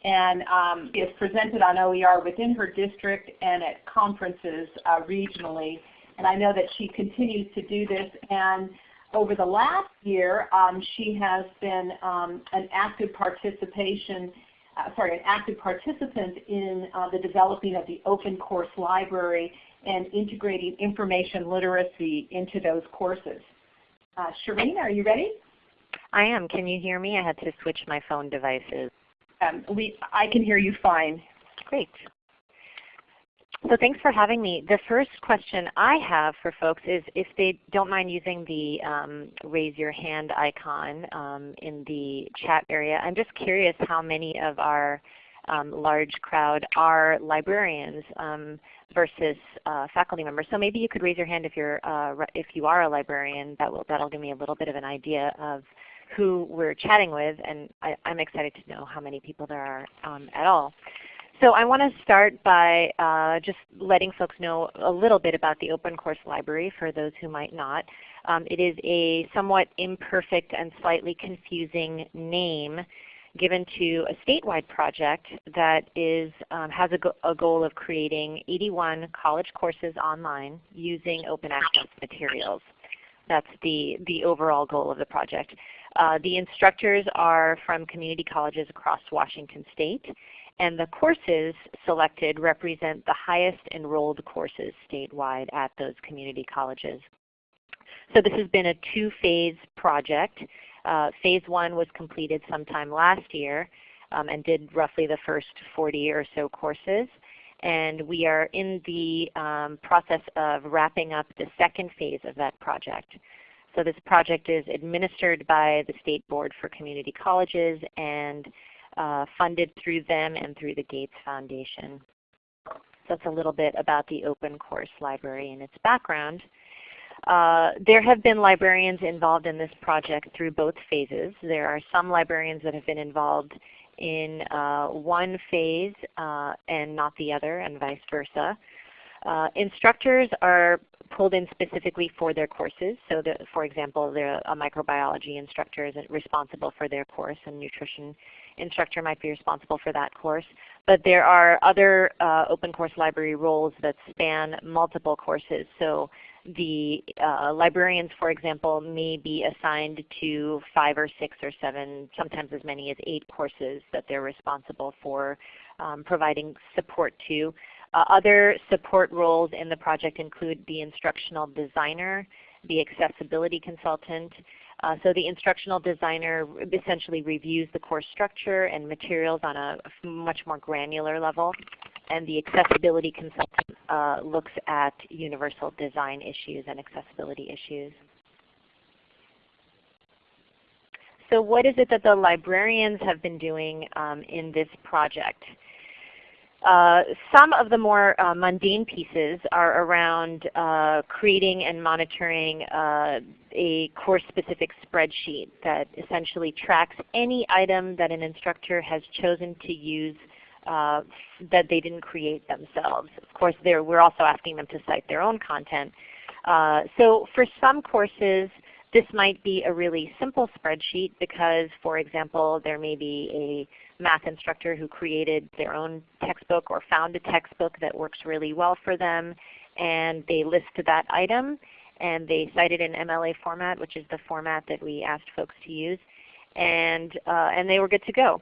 A: and um, is presented on OER within her district and at conferences uh, regionally. And I know that she continues to do this. And over the last year, um, she has been um, an active participation, uh, sorry, an active participant in uh, the developing of the open course library and integrating information literacy into those courses. Uh, Shireen, are you ready?
E: I am. Can you hear me? I had to switch my phone devices.
A: Um, we, I can hear you fine.
E: Great. So thanks for having me. The first question I have for folks is if they don't mind using the um, raise your hand icon um, in the chat area. I'm just curious how many of our um, large crowd are librarians um, versus uh, faculty members. So maybe you could raise your hand if you're uh, if you are a librarian. That will that'll give me a little bit of an idea of who we're chatting with, and I, am excited to know how many people there are um, at all. So I want to start by uh, just letting folks know a little bit about the Open Course Library for those who might not. Um, it is a somewhat imperfect and slightly confusing name given to a statewide project that is, um, has a, go a, goal of creating 81 college courses online using open access materials. That's the, the overall goal of the project. Uh, the instructors are from community colleges across Washington State, and the courses selected represent the highest enrolled courses statewide at those community colleges. So this has been a two-phase project. Uh, phase one was completed sometime last year um, and did roughly the first 40 or so courses. And we are in the um, process of wrapping up the second phase of that project. So this project is administered by the State Board for Community Colleges and uh, funded through them and through the Gates Foundation. So that's a little bit about the Open Course Library and its background. Uh, there have been librarians involved in this project through both phases. There are some librarians that have been involved in uh, one phase uh, and not the other and vice versa. Uh, instructors are pulled in specifically for their courses. So the, for example, a microbiology instructor is responsible for their course and nutrition instructor might be responsible for that course. But there are other uh, open course library roles that span multiple courses. So the uh, librarians, for example, may be assigned to five or six or seven, sometimes as many as eight courses that they're responsible for um, providing support to. Uh, other support roles in the project include the instructional designer, the accessibility consultant. Uh, so the instructional designer essentially reviews the course structure and materials on a much more granular level and the accessibility consultant uh, looks at universal design issues and accessibility issues. So what is it that the librarians have been doing um, in this project? Uh, some of the more uh, mundane pieces are around uh, creating and monitoring uh, a course-specific spreadsheet that essentially tracks any item that an instructor has chosen to use uh, that they didn't create themselves. Of course, we're also asking them to cite their own content. Uh, so for some courses, this might be a really simple spreadsheet because, for example, there may be a math instructor who created their own textbook or found a textbook that works really well for them and they list that item and they cite it in MLA format, which is the format that we asked folks to use, and, uh, and they were good to go.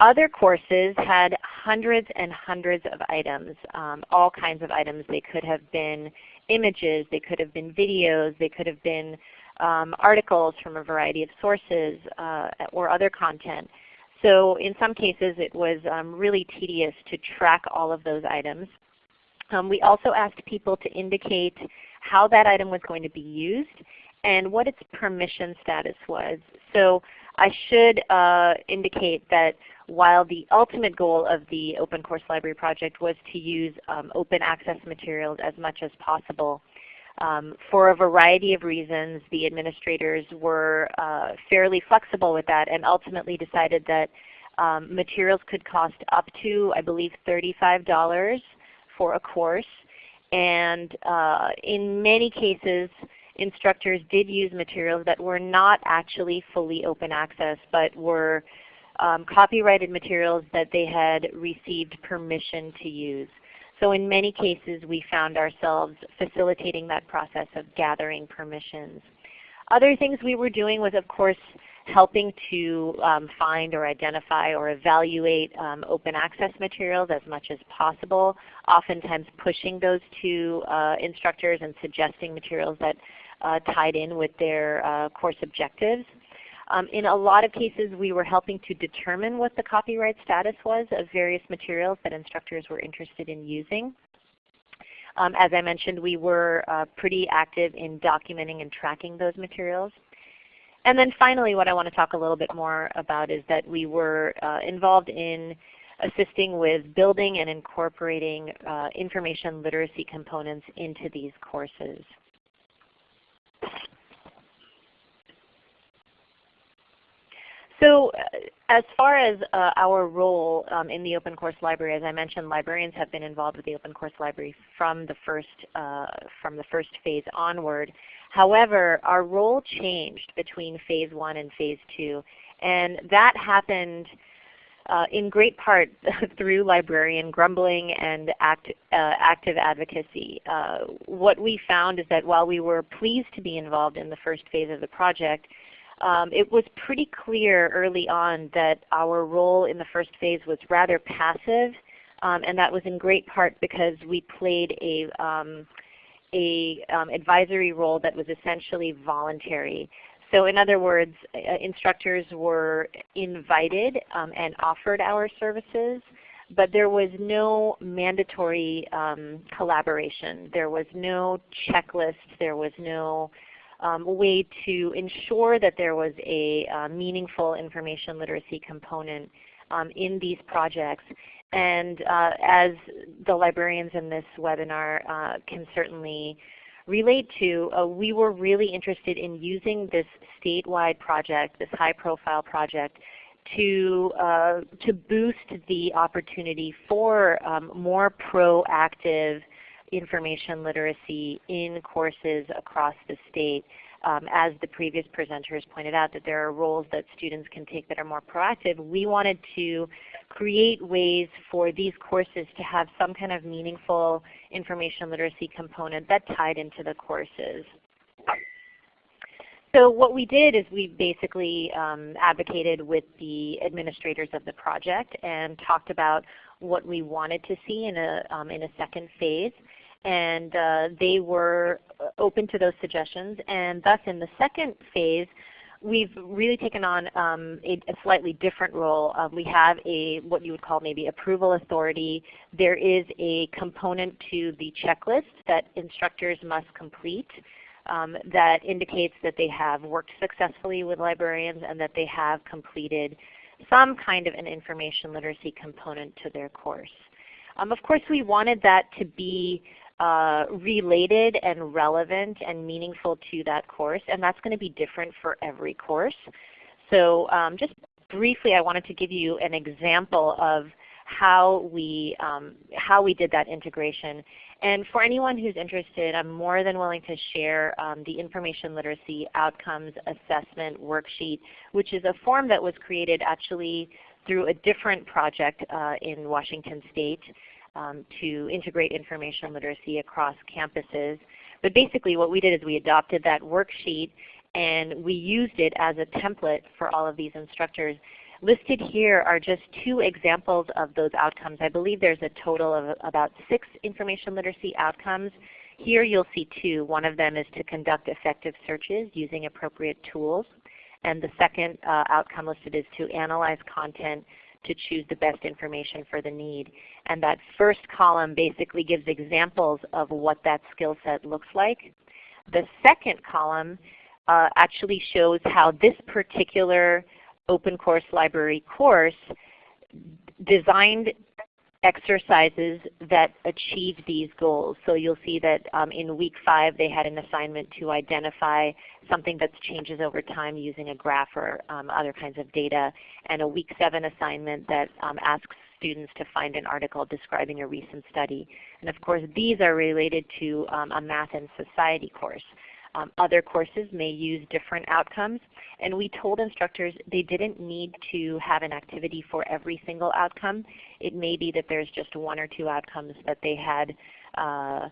E: Other courses had hundreds and hundreds of items, um, all kinds of items. They could have been images, they could have been videos, they could have been um, articles from a variety of sources uh, or other content. So in some cases it was um, really tedious to track all of those items. Um, we also asked people to indicate how that item was going to be used and what its permission status was. So I should uh, indicate that while the ultimate goal of the Open Course Library project was to use um, open access materials as much as possible, um, for a variety of reasons the administrators were uh, fairly flexible with that and ultimately decided that um, materials could cost up to, I believe, $35 for a course. And uh, in many cases, instructors did use materials that were not actually fully open access, but were um, copyrighted materials that they had received permission to use. So in many cases we found ourselves facilitating that process of gathering permissions. Other things we were doing was of course helping to um, find or identify or evaluate um, open access materials as much as possible, oftentimes pushing those to uh, instructors and suggesting materials that uh, tied in with their uh, course objectives. Um, in a lot of cases we were helping to determine what the copyright status was of various materials that instructors were interested in using. Um, as I mentioned, we were uh, pretty active in documenting and tracking those materials. And then finally what I want to talk a little bit more about is that we were uh, involved in assisting with building and incorporating uh, information literacy components into these courses. So uh, as far as uh, our role um, in the Open Course Library, as I mentioned, librarians have been involved with the Open Course Library from the first, uh, from the first phase onward. However, our role changed between phase one and phase two, and that happened uh, in great part through librarian grumbling and act, uh, active advocacy. Uh, what we found is that while we were pleased to be involved in the first phase of the project, um, it was pretty clear early on that our role in the first phase was rather passive, um, and that was in great part because we played a, um, a um, advisory role that was essentially voluntary. So in other words, uh, instructors were invited um, and offered our services, but there was no mandatory um, collaboration. There was no checklist. There was no um, way to ensure that there was a uh, meaningful information literacy component um, in these projects. And uh, as the librarians in this webinar uh, can certainly relate to, uh, we were really interested in using this statewide project, this high profile project, to, uh, to boost the opportunity for um, more proactive information literacy in courses across the state. Um, as the previous presenters pointed out, that there are roles that students can take that are more proactive. We wanted to create ways for these courses to have some kind of meaningful information literacy component that tied into the courses. So what we did is we basically um, advocated with the administrators of the project and talked about what we wanted to see in a, um, in a second phase and uh, they were open to those suggestions. And thus in the second phase, we've really taken on um, a, a, slightly different role. Uh, we have a what you would call maybe approval authority. There is a component to the checklist that instructors must complete um, that indicates that they have worked successfully with librarians and that they have completed some kind of an information literacy component to their course. Um, of course, we wanted that to be uh, related and relevant and meaningful to that course, and that's going to be different for every course. So um, just briefly I wanted to give you an example of how we, um, how we did that integration. And for anyone who's interested, I'm more than willing to share um, the Information Literacy Outcomes Assessment Worksheet, which is a form that was created actually through a different project uh, in Washington State um, to integrate information literacy across campuses. But basically what we did is we adopted that worksheet and we used it as a template for all of these instructors. Listed here are just two examples of those outcomes. I believe there's a total of about six information literacy outcomes. Here you'll see two. One of them is to conduct effective searches using appropriate tools. And the second uh, outcome listed is to analyze content to choose the best information for the need. And that first column basically gives examples of what that skill set looks like. The second column uh, actually shows how this particular open course library course designed exercises that achieve these goals. So you'll see that um, in week five they had an assignment to identify something that changes over time using a graph or um, other kinds of data, and a week seven assignment that um, asks students to find an article describing a recent study. And of course these are related to um, a math and society course. Um, other courses may use different outcomes. And we told instructors they didn't need to have an activity for every single outcome. It may be that there's just one or two outcomes that they had uh,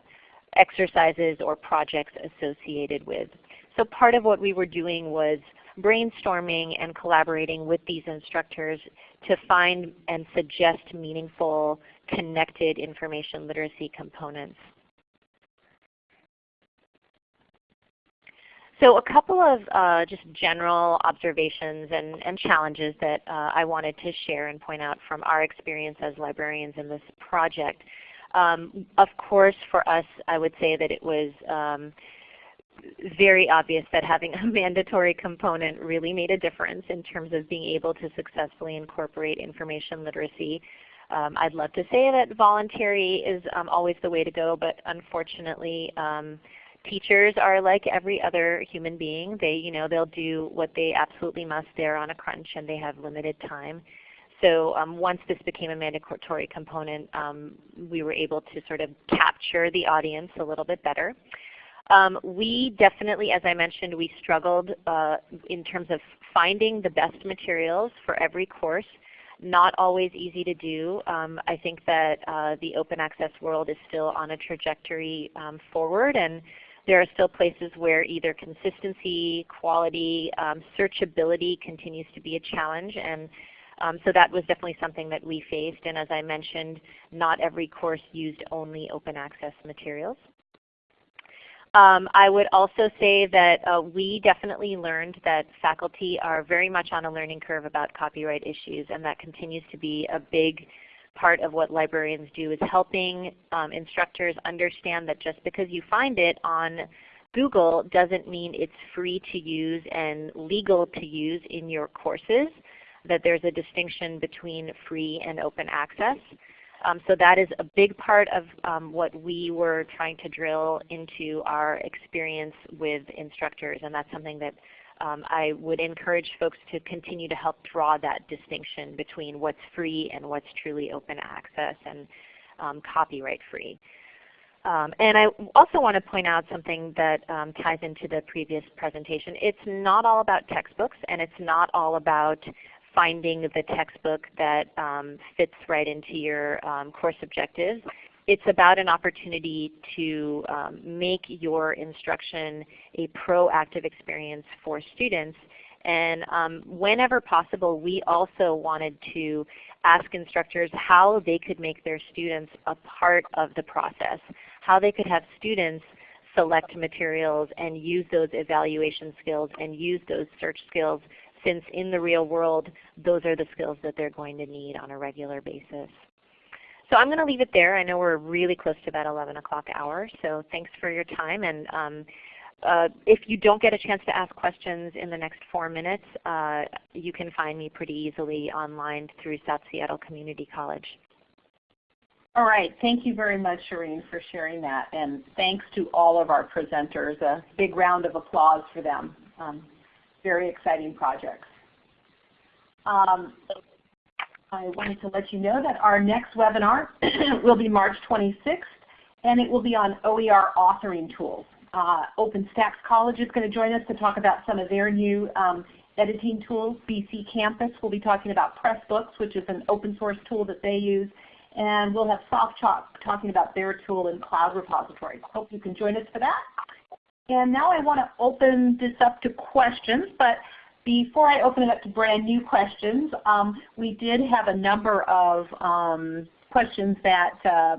E: exercises or projects associated with. So part of what we were doing was brainstorming and collaborating with these instructors to find and suggest meaningful connected information literacy components. So a couple of uh, just general observations and, and challenges that uh, I wanted to share and point out from our experience as librarians in this project. Um, of course for us I would say that it was um, very obvious that having a mandatory component really made a difference in terms of being able to successfully incorporate information literacy. Um, I'd love to say that voluntary is um, always the way to go, but unfortunately um, teachers are like every other human being. They, you know, they'll do what they absolutely must. They're on a crunch and they have limited time. So um, once this became a mandatory component, um, we were able to sort of capture the audience a little bit better. Um, we definitely, as I mentioned, we struggled uh, in terms of finding the best materials for every course. Not always easy to do. Um, I think that uh, the open access world is still on a trajectory um, forward and there are still places where either consistency, quality, um, searchability continues to be a challenge and um, so that was definitely something that we faced and as I mentioned, not every course used only open access materials. Um, I would also say that uh, we definitely learned that faculty are very much on a learning curve about copyright issues and that continues to be a big part of what librarians do is helping um, instructors understand that just because you find it on Google doesn't mean it's free to use and legal to use in your courses, that there's a distinction between free and open access. Um, so that is a big part of um, what we were trying to drill into our experience with instructors, and that's something that um, I would encourage folks to continue to help draw that distinction between what's free and what's truly open access and um, copyright free. Um, and I also want to point out something that um, ties into the previous presentation. It's not all about textbooks and it's not all about finding the textbook that um, fits right into your um, course objectives. It's about an opportunity to um, make your instruction a proactive experience for students. And um, whenever possible, we also wanted to ask instructors how they could make their students a part of the process, how they could have students select materials and use those evaluation skills and use those search skills since in the real world those are the skills that they're going to need on a regular basis. So I'm going to leave it there. I know we're really close to that 11 o'clock hour, so thanks for your time. And um, uh, if you don't get a chance to ask questions in the next four minutes, uh, you can find me pretty easily online through South Seattle Community College.
A: All right. Thank you very much, Shireen, for sharing that. And thanks to all of our presenters. A big round of applause for them. Um, very exciting projects. Um, I wanted to let you know that our next webinar will be March 26th, and it will be on OER authoring tools. Uh, OpenStax College is going to join us to talk about some of their new um, editing tools. BC Campus will be talking about Pressbooks, which is an open source tool that they use. And we'll have SoftChalk talking about their tool in Cloud Repository. Hope you can join us for that. And now I want to open this up to questions, but before I open it up to brand new questions, um, we did have a number of um, questions that uh,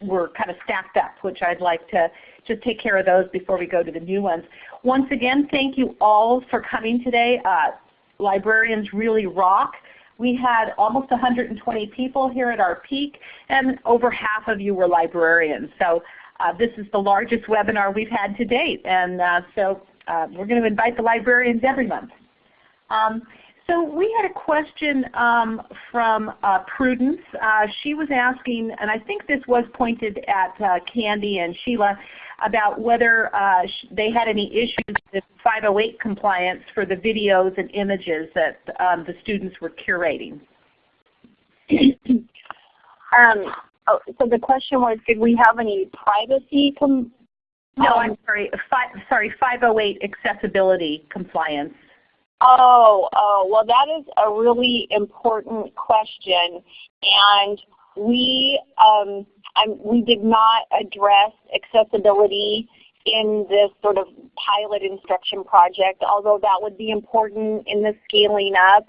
A: were kind of stacked up, which I'd like to just take care of those before we go to the new ones. Once again, thank you all for coming today. Uh, librarians really rock. We had almost 120 people here at our peak, and over half of you were librarians. So uh, this is the largest webinar we've had to date, and uh, so uh, we're going to invite the librarians every month. Um, so we had a question um, from uh, Prudence. Uh, she was asking, and I think this was pointed at uh, Candy and Sheila, about whether they had any issues with 508 compliance for the videos and images that um, the students were curating.
C: um, Oh, so the question was, did we have any privacy?
A: No, I'm um, sorry. Fi sorry, 508 accessibility compliance.
C: Oh, oh, well that is a really important question, and we um, we did not address accessibility in this sort of pilot instruction project, although that would be important in the scaling up.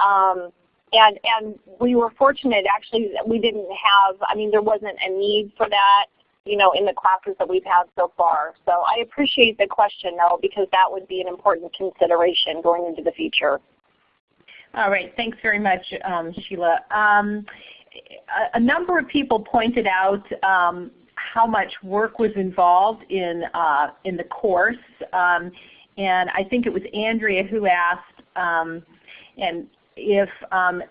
C: Um, and and we were fortunate actually that we didn't have. I mean, there wasn't a need for that, you know, in the classes that we've had so far. So I appreciate the question though, because that would be an important consideration going into the future.
A: All right, thanks very much, um, Sheila. Um, a, a, number of people pointed out um, how much work was involved in uh, in the course, um, and I think it was Andrea who asked, um, and if um,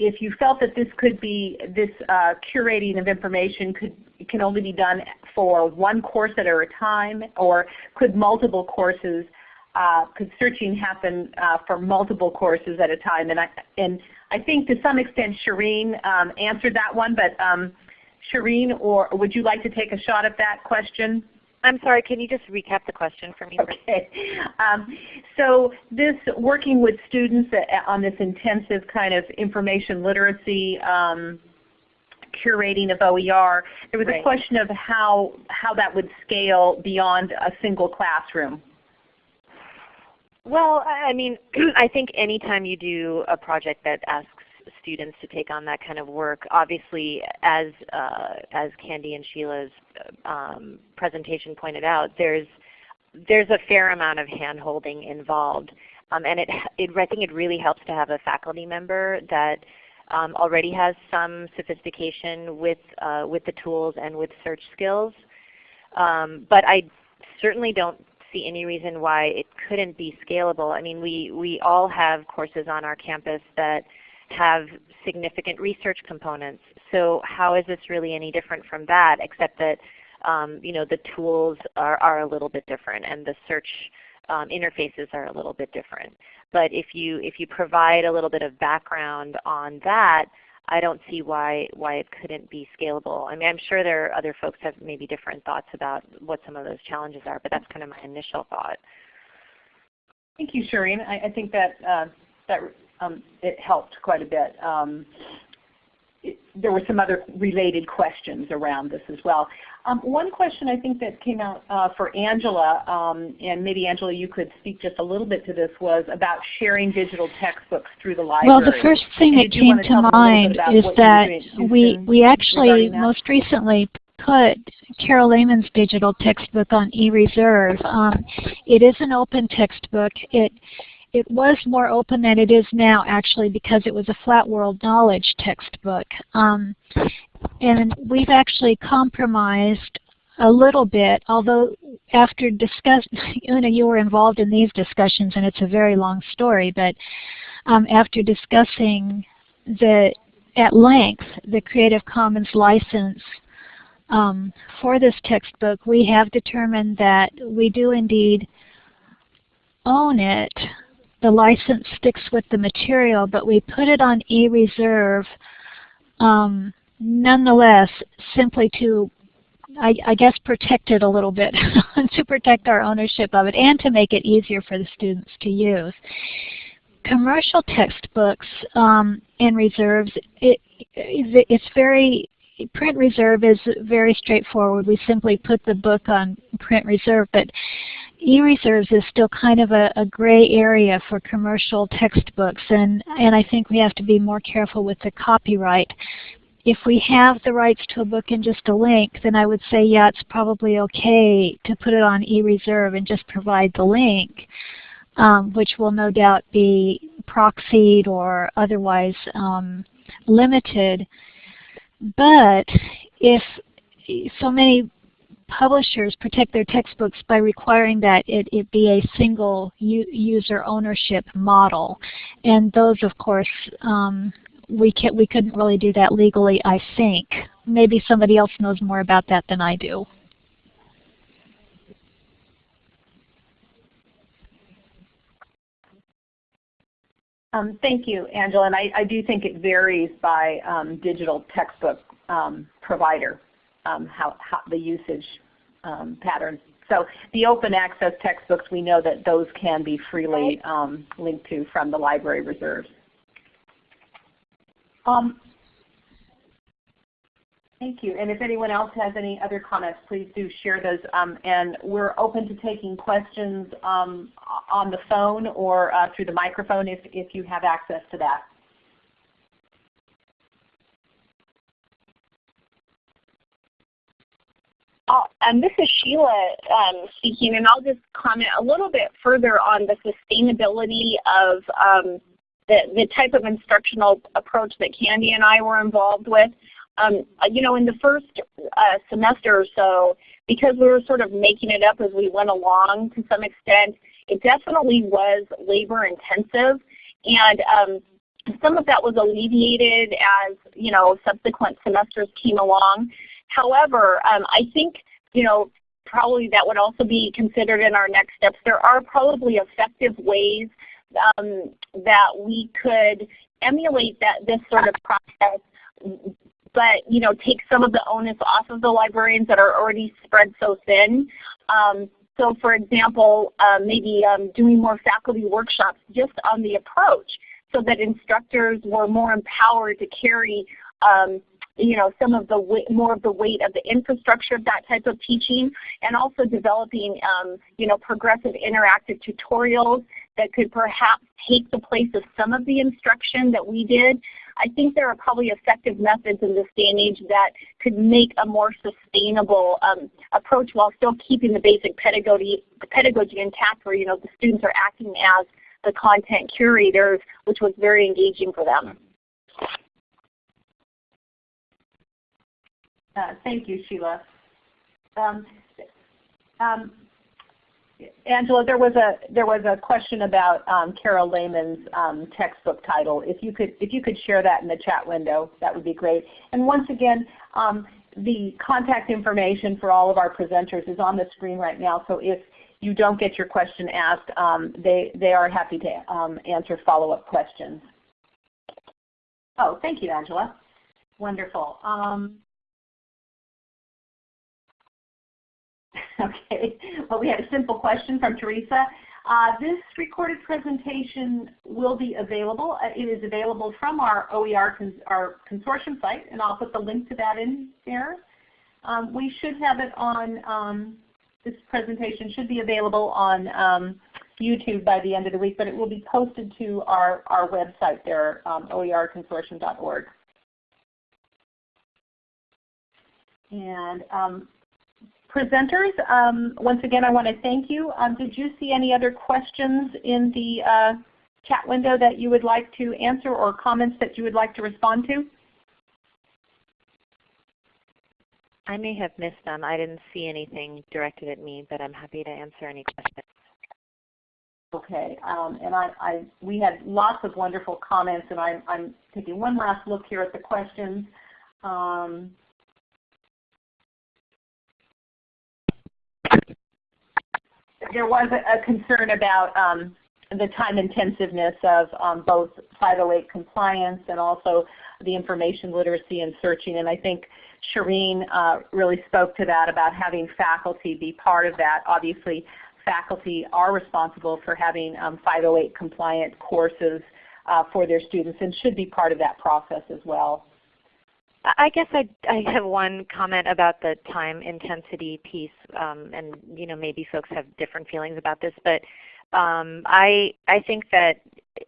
A: if you felt that this could be, this uh, curating of information could can only be done for one course at a time, or could multiple courses, uh, could searching happen uh, for multiple courses at a time? And I, and I think to some extent Shireen um, answered that one, but um, Shireen, or would you like to take a shot at that question?
E: I'm sorry, can you just recap the question for me?
A: Okay. Um, so this working with students on this intensive kind of information literacy um, curating of OER, there was right. a question of how, how that would scale beyond a single classroom.
E: Well, I mean, I think anytime you do a project that asks students to take on that kind of work. Obviously, as uh, as Candy and Sheila's um, presentation pointed out, there's there's a fair amount of hand-holding involved, um, and it, it I think it really helps to have a faculty member that um, already has some sophistication with uh, with the tools and with search skills. Um, but I certainly don't see any reason why it couldn't be scalable. I mean, we we all have courses on our campus that have significant research components. So how is this really any different from that except that um, you know, the tools are, are a little bit different and the search um, interfaces are a little bit different. But if you, if you provide a little bit of background on that, I don't see why, why it couldn't be scalable. I mean, I'm sure there are other folks have maybe different thoughts about what some of those challenges are, but that's kind of my initial thought.
A: Thank you, Shireen. I, I think that, uh, that um, it helped quite a bit. Um, it, there were some other related questions around this as well. Um, one question I think that came out uh, for Angela, um, and maybe Angela you could speak just a little bit to this, was about sharing digital textbooks through the library.
B: Well, the first thing that came to mind is that we, we actually most recently put Carol Lehman's digital textbook on eReserve. Um, it is an open textbook. It it was more open than it is now actually because it was a flat world knowledge textbook. Um, and we've actually compromised a little bit, although after discuss, Una, you were involved in these discussions and it's a very long story, but um, after discussing the at length the Creative Commons license um, for this textbook, we have determined that we do indeed own it the license sticks with the material, but we put it on eReserve um, nonetheless simply to, I, I, guess, protect it a little bit, to protect our ownership of it and to make it easier for the students to use. Commercial textbooks um, and reserves, it, it's very print reserve is very straightforward. We simply put the book on print reserve, but e-reserves is still kind of a, a, gray area for commercial textbooks and, and I think we have to be more careful with the copyright. If we have the rights to a book and just a link, then I would say yeah, it's probably okay to put it on e-reserve and just provide the link, um, which will no doubt be proxied or otherwise um, limited. But if so many publishers protect their textbooks by requiring that it, it be a single user ownership model. And those, of course, um, we, can, we couldn't really do that legally, I think. Maybe somebody else knows more about that than I do.
A: Um, thank you, Angela. And I, I, do think it varies by um, digital textbook um, provider um, how, how, the usage um, patterns. So the open access textbooks, we know that those can be freely um, linked to from the library reserves. Um, thank you. And if anyone else has any other comments, please do share those. Um, and we're open to taking questions um, on the phone or uh, through the microphone if, if you have access to that.
C: And this is Sheila um, speaking, and I'll just comment a little bit further on the sustainability of um, the, the type of instructional approach that Candy and I were involved with. Um, you know, in the first uh, semester or so, because we were sort of making it up as we went along to some extent, it definitely was labor intensive. And um, some of that was alleviated as you know subsequent semesters came along. However, um, I think you know probably that would also be considered in our next steps. There are probably effective ways um, that we could emulate that this sort of process but you know take some of the onus off of the librarians that are already spread so thin. Um, so for example, uh, maybe um, doing more faculty workshops just on the approach so that instructors were more empowered to carry um, you know, some of the more of the weight of the infrastructure of that type of teaching, and also developing, um, you know, progressive interactive tutorials that could perhaps take the place of some of the instruction that we did. I think there are probably effective methods in this day and age that could make a more sustainable um, approach while still keeping the basic pedagogy, the pedagogy intact where you know the students are acting as the content curators, which was very engaging for them.
A: Uh, thank you, Sheila. Um, um, Angela, there was a there was a question about um, Carol Lehman's um, textbook title. If you could if you could share that in the chat window, that would be great. And once again, um, the contact information for all of our presenters is on the screen right now. So if you don't get your question asked, um, they they are happy to answer follow up questions. Oh, thank you, Angela. Wonderful. Um, Okay, well we had a simple question from Teresa. Uh, this recorded presentation will be available. Uh, it is available from our OER cons our consortium site, and I'll put the link to that in there. Um, we should have it on, um, this presentation should be available on um, YouTube by the end of the week, but it will be posted to our, our website there, um, oerconsortium.org. And um, presenters, um, once again I want to thank you. Um, did you see any other questions in the uh, chat window that you would like to answer or comments that you would like to respond to?
E: I may have missed them. I didn't see anything directed at me, but I'm happy to answer any questions.
A: Okay, um, and I, I, we had lots of wonderful comments, and I, I'm taking one last look here at the questions. Um, there was a, concern about um, the time intensiveness of um, both 508 compliance and also the information literacy and searching. And I think Shireen uh, really spoke to that about having faculty be part of that. Obviously, faculty are responsible for having um, 508 compliant courses uh, for their students and should be part of that process as well.
E: I guess I, I have one comment about the time intensity piece, um, and you know maybe folks have different feelings about this, but um, I I think that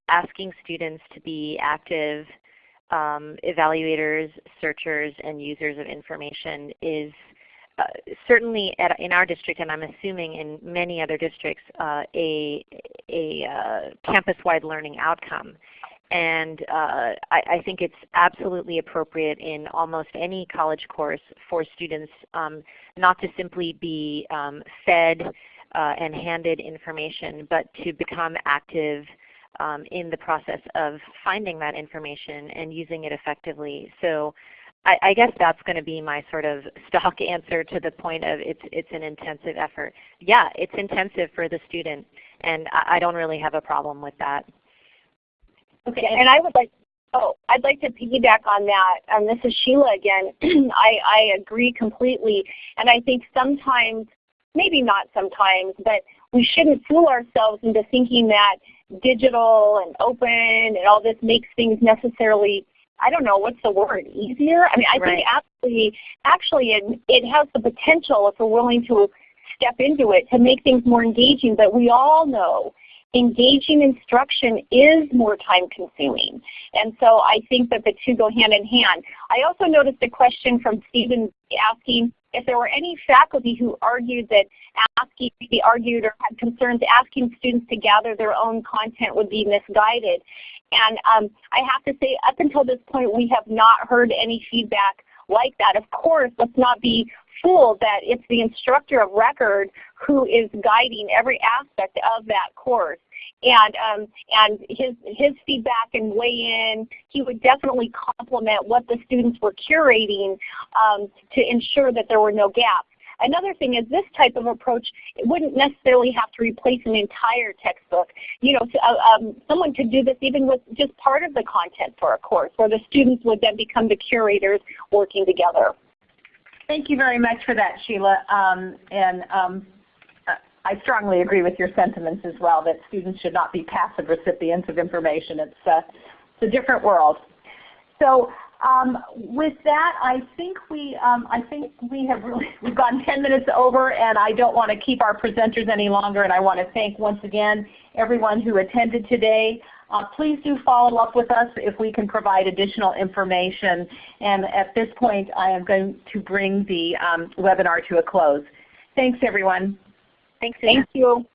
E: asking students to be active um, evaluators, searchers, and users of information is uh, certainly at, in our district, and I'm assuming in many other districts, uh, a, a uh, campus-wide learning outcome. And uh, I, I, think it's absolutely appropriate in almost any college course for students um, not to simply be um, fed uh, and handed information, but to become active um, in the process of finding that information and using it effectively. So I, I guess that's going to be my sort of stock answer to the point of it's, it's an intensive effort. Yeah, it's intensive for the student, and I, I don't really have a problem with that.
C: Okay, and I would like, oh, I'd like to piggyback on that. And this is Sheila again. I, I agree completely. And I think sometimes, maybe not sometimes, but we shouldn't fool ourselves into thinking that digital and open and all this makes things necessarily I don't know what's the word easier. I mean, I right. think actually, actually, it it has the potential if we're willing to step into it to make things more engaging. But we all know engaging instruction is more time consuming. And so I think that the two go hand in hand. I also noticed a question from Stephen asking if there were any faculty who argued that asking, maybe argued or had concerns asking students to gather their own content would be misguided. And um, I have to say up until this point we have not heard any feedback like that. Of course, let's not be fooled that it's the instructor of record who is guiding every aspect of that course. And um, and his his feedback and weigh in, he would definitely complement what the students were curating um, to ensure that there were no gaps. Another thing is this type of approach it wouldn't necessarily have to replace an entire textbook. You know, uh, um, someone could do this even with just part of the content for a course, where the students would then become the curators working together.
A: Thank you very much for that, Sheila. Um, and um, I strongly agree with your sentiments as well that students should not be passive recipients of information. It's, uh, it's a different world. So um, with that, I think we um, I think we have really we've gone 10 minutes over, and I don't want to keep our presenters any longer. And I want to thank once again everyone who attended today. Uh, please do follow up with us if we can provide additional information. And at this point, I am going to bring the um, webinar to a close. Thanks, everyone.
C: Thanks. Thank you.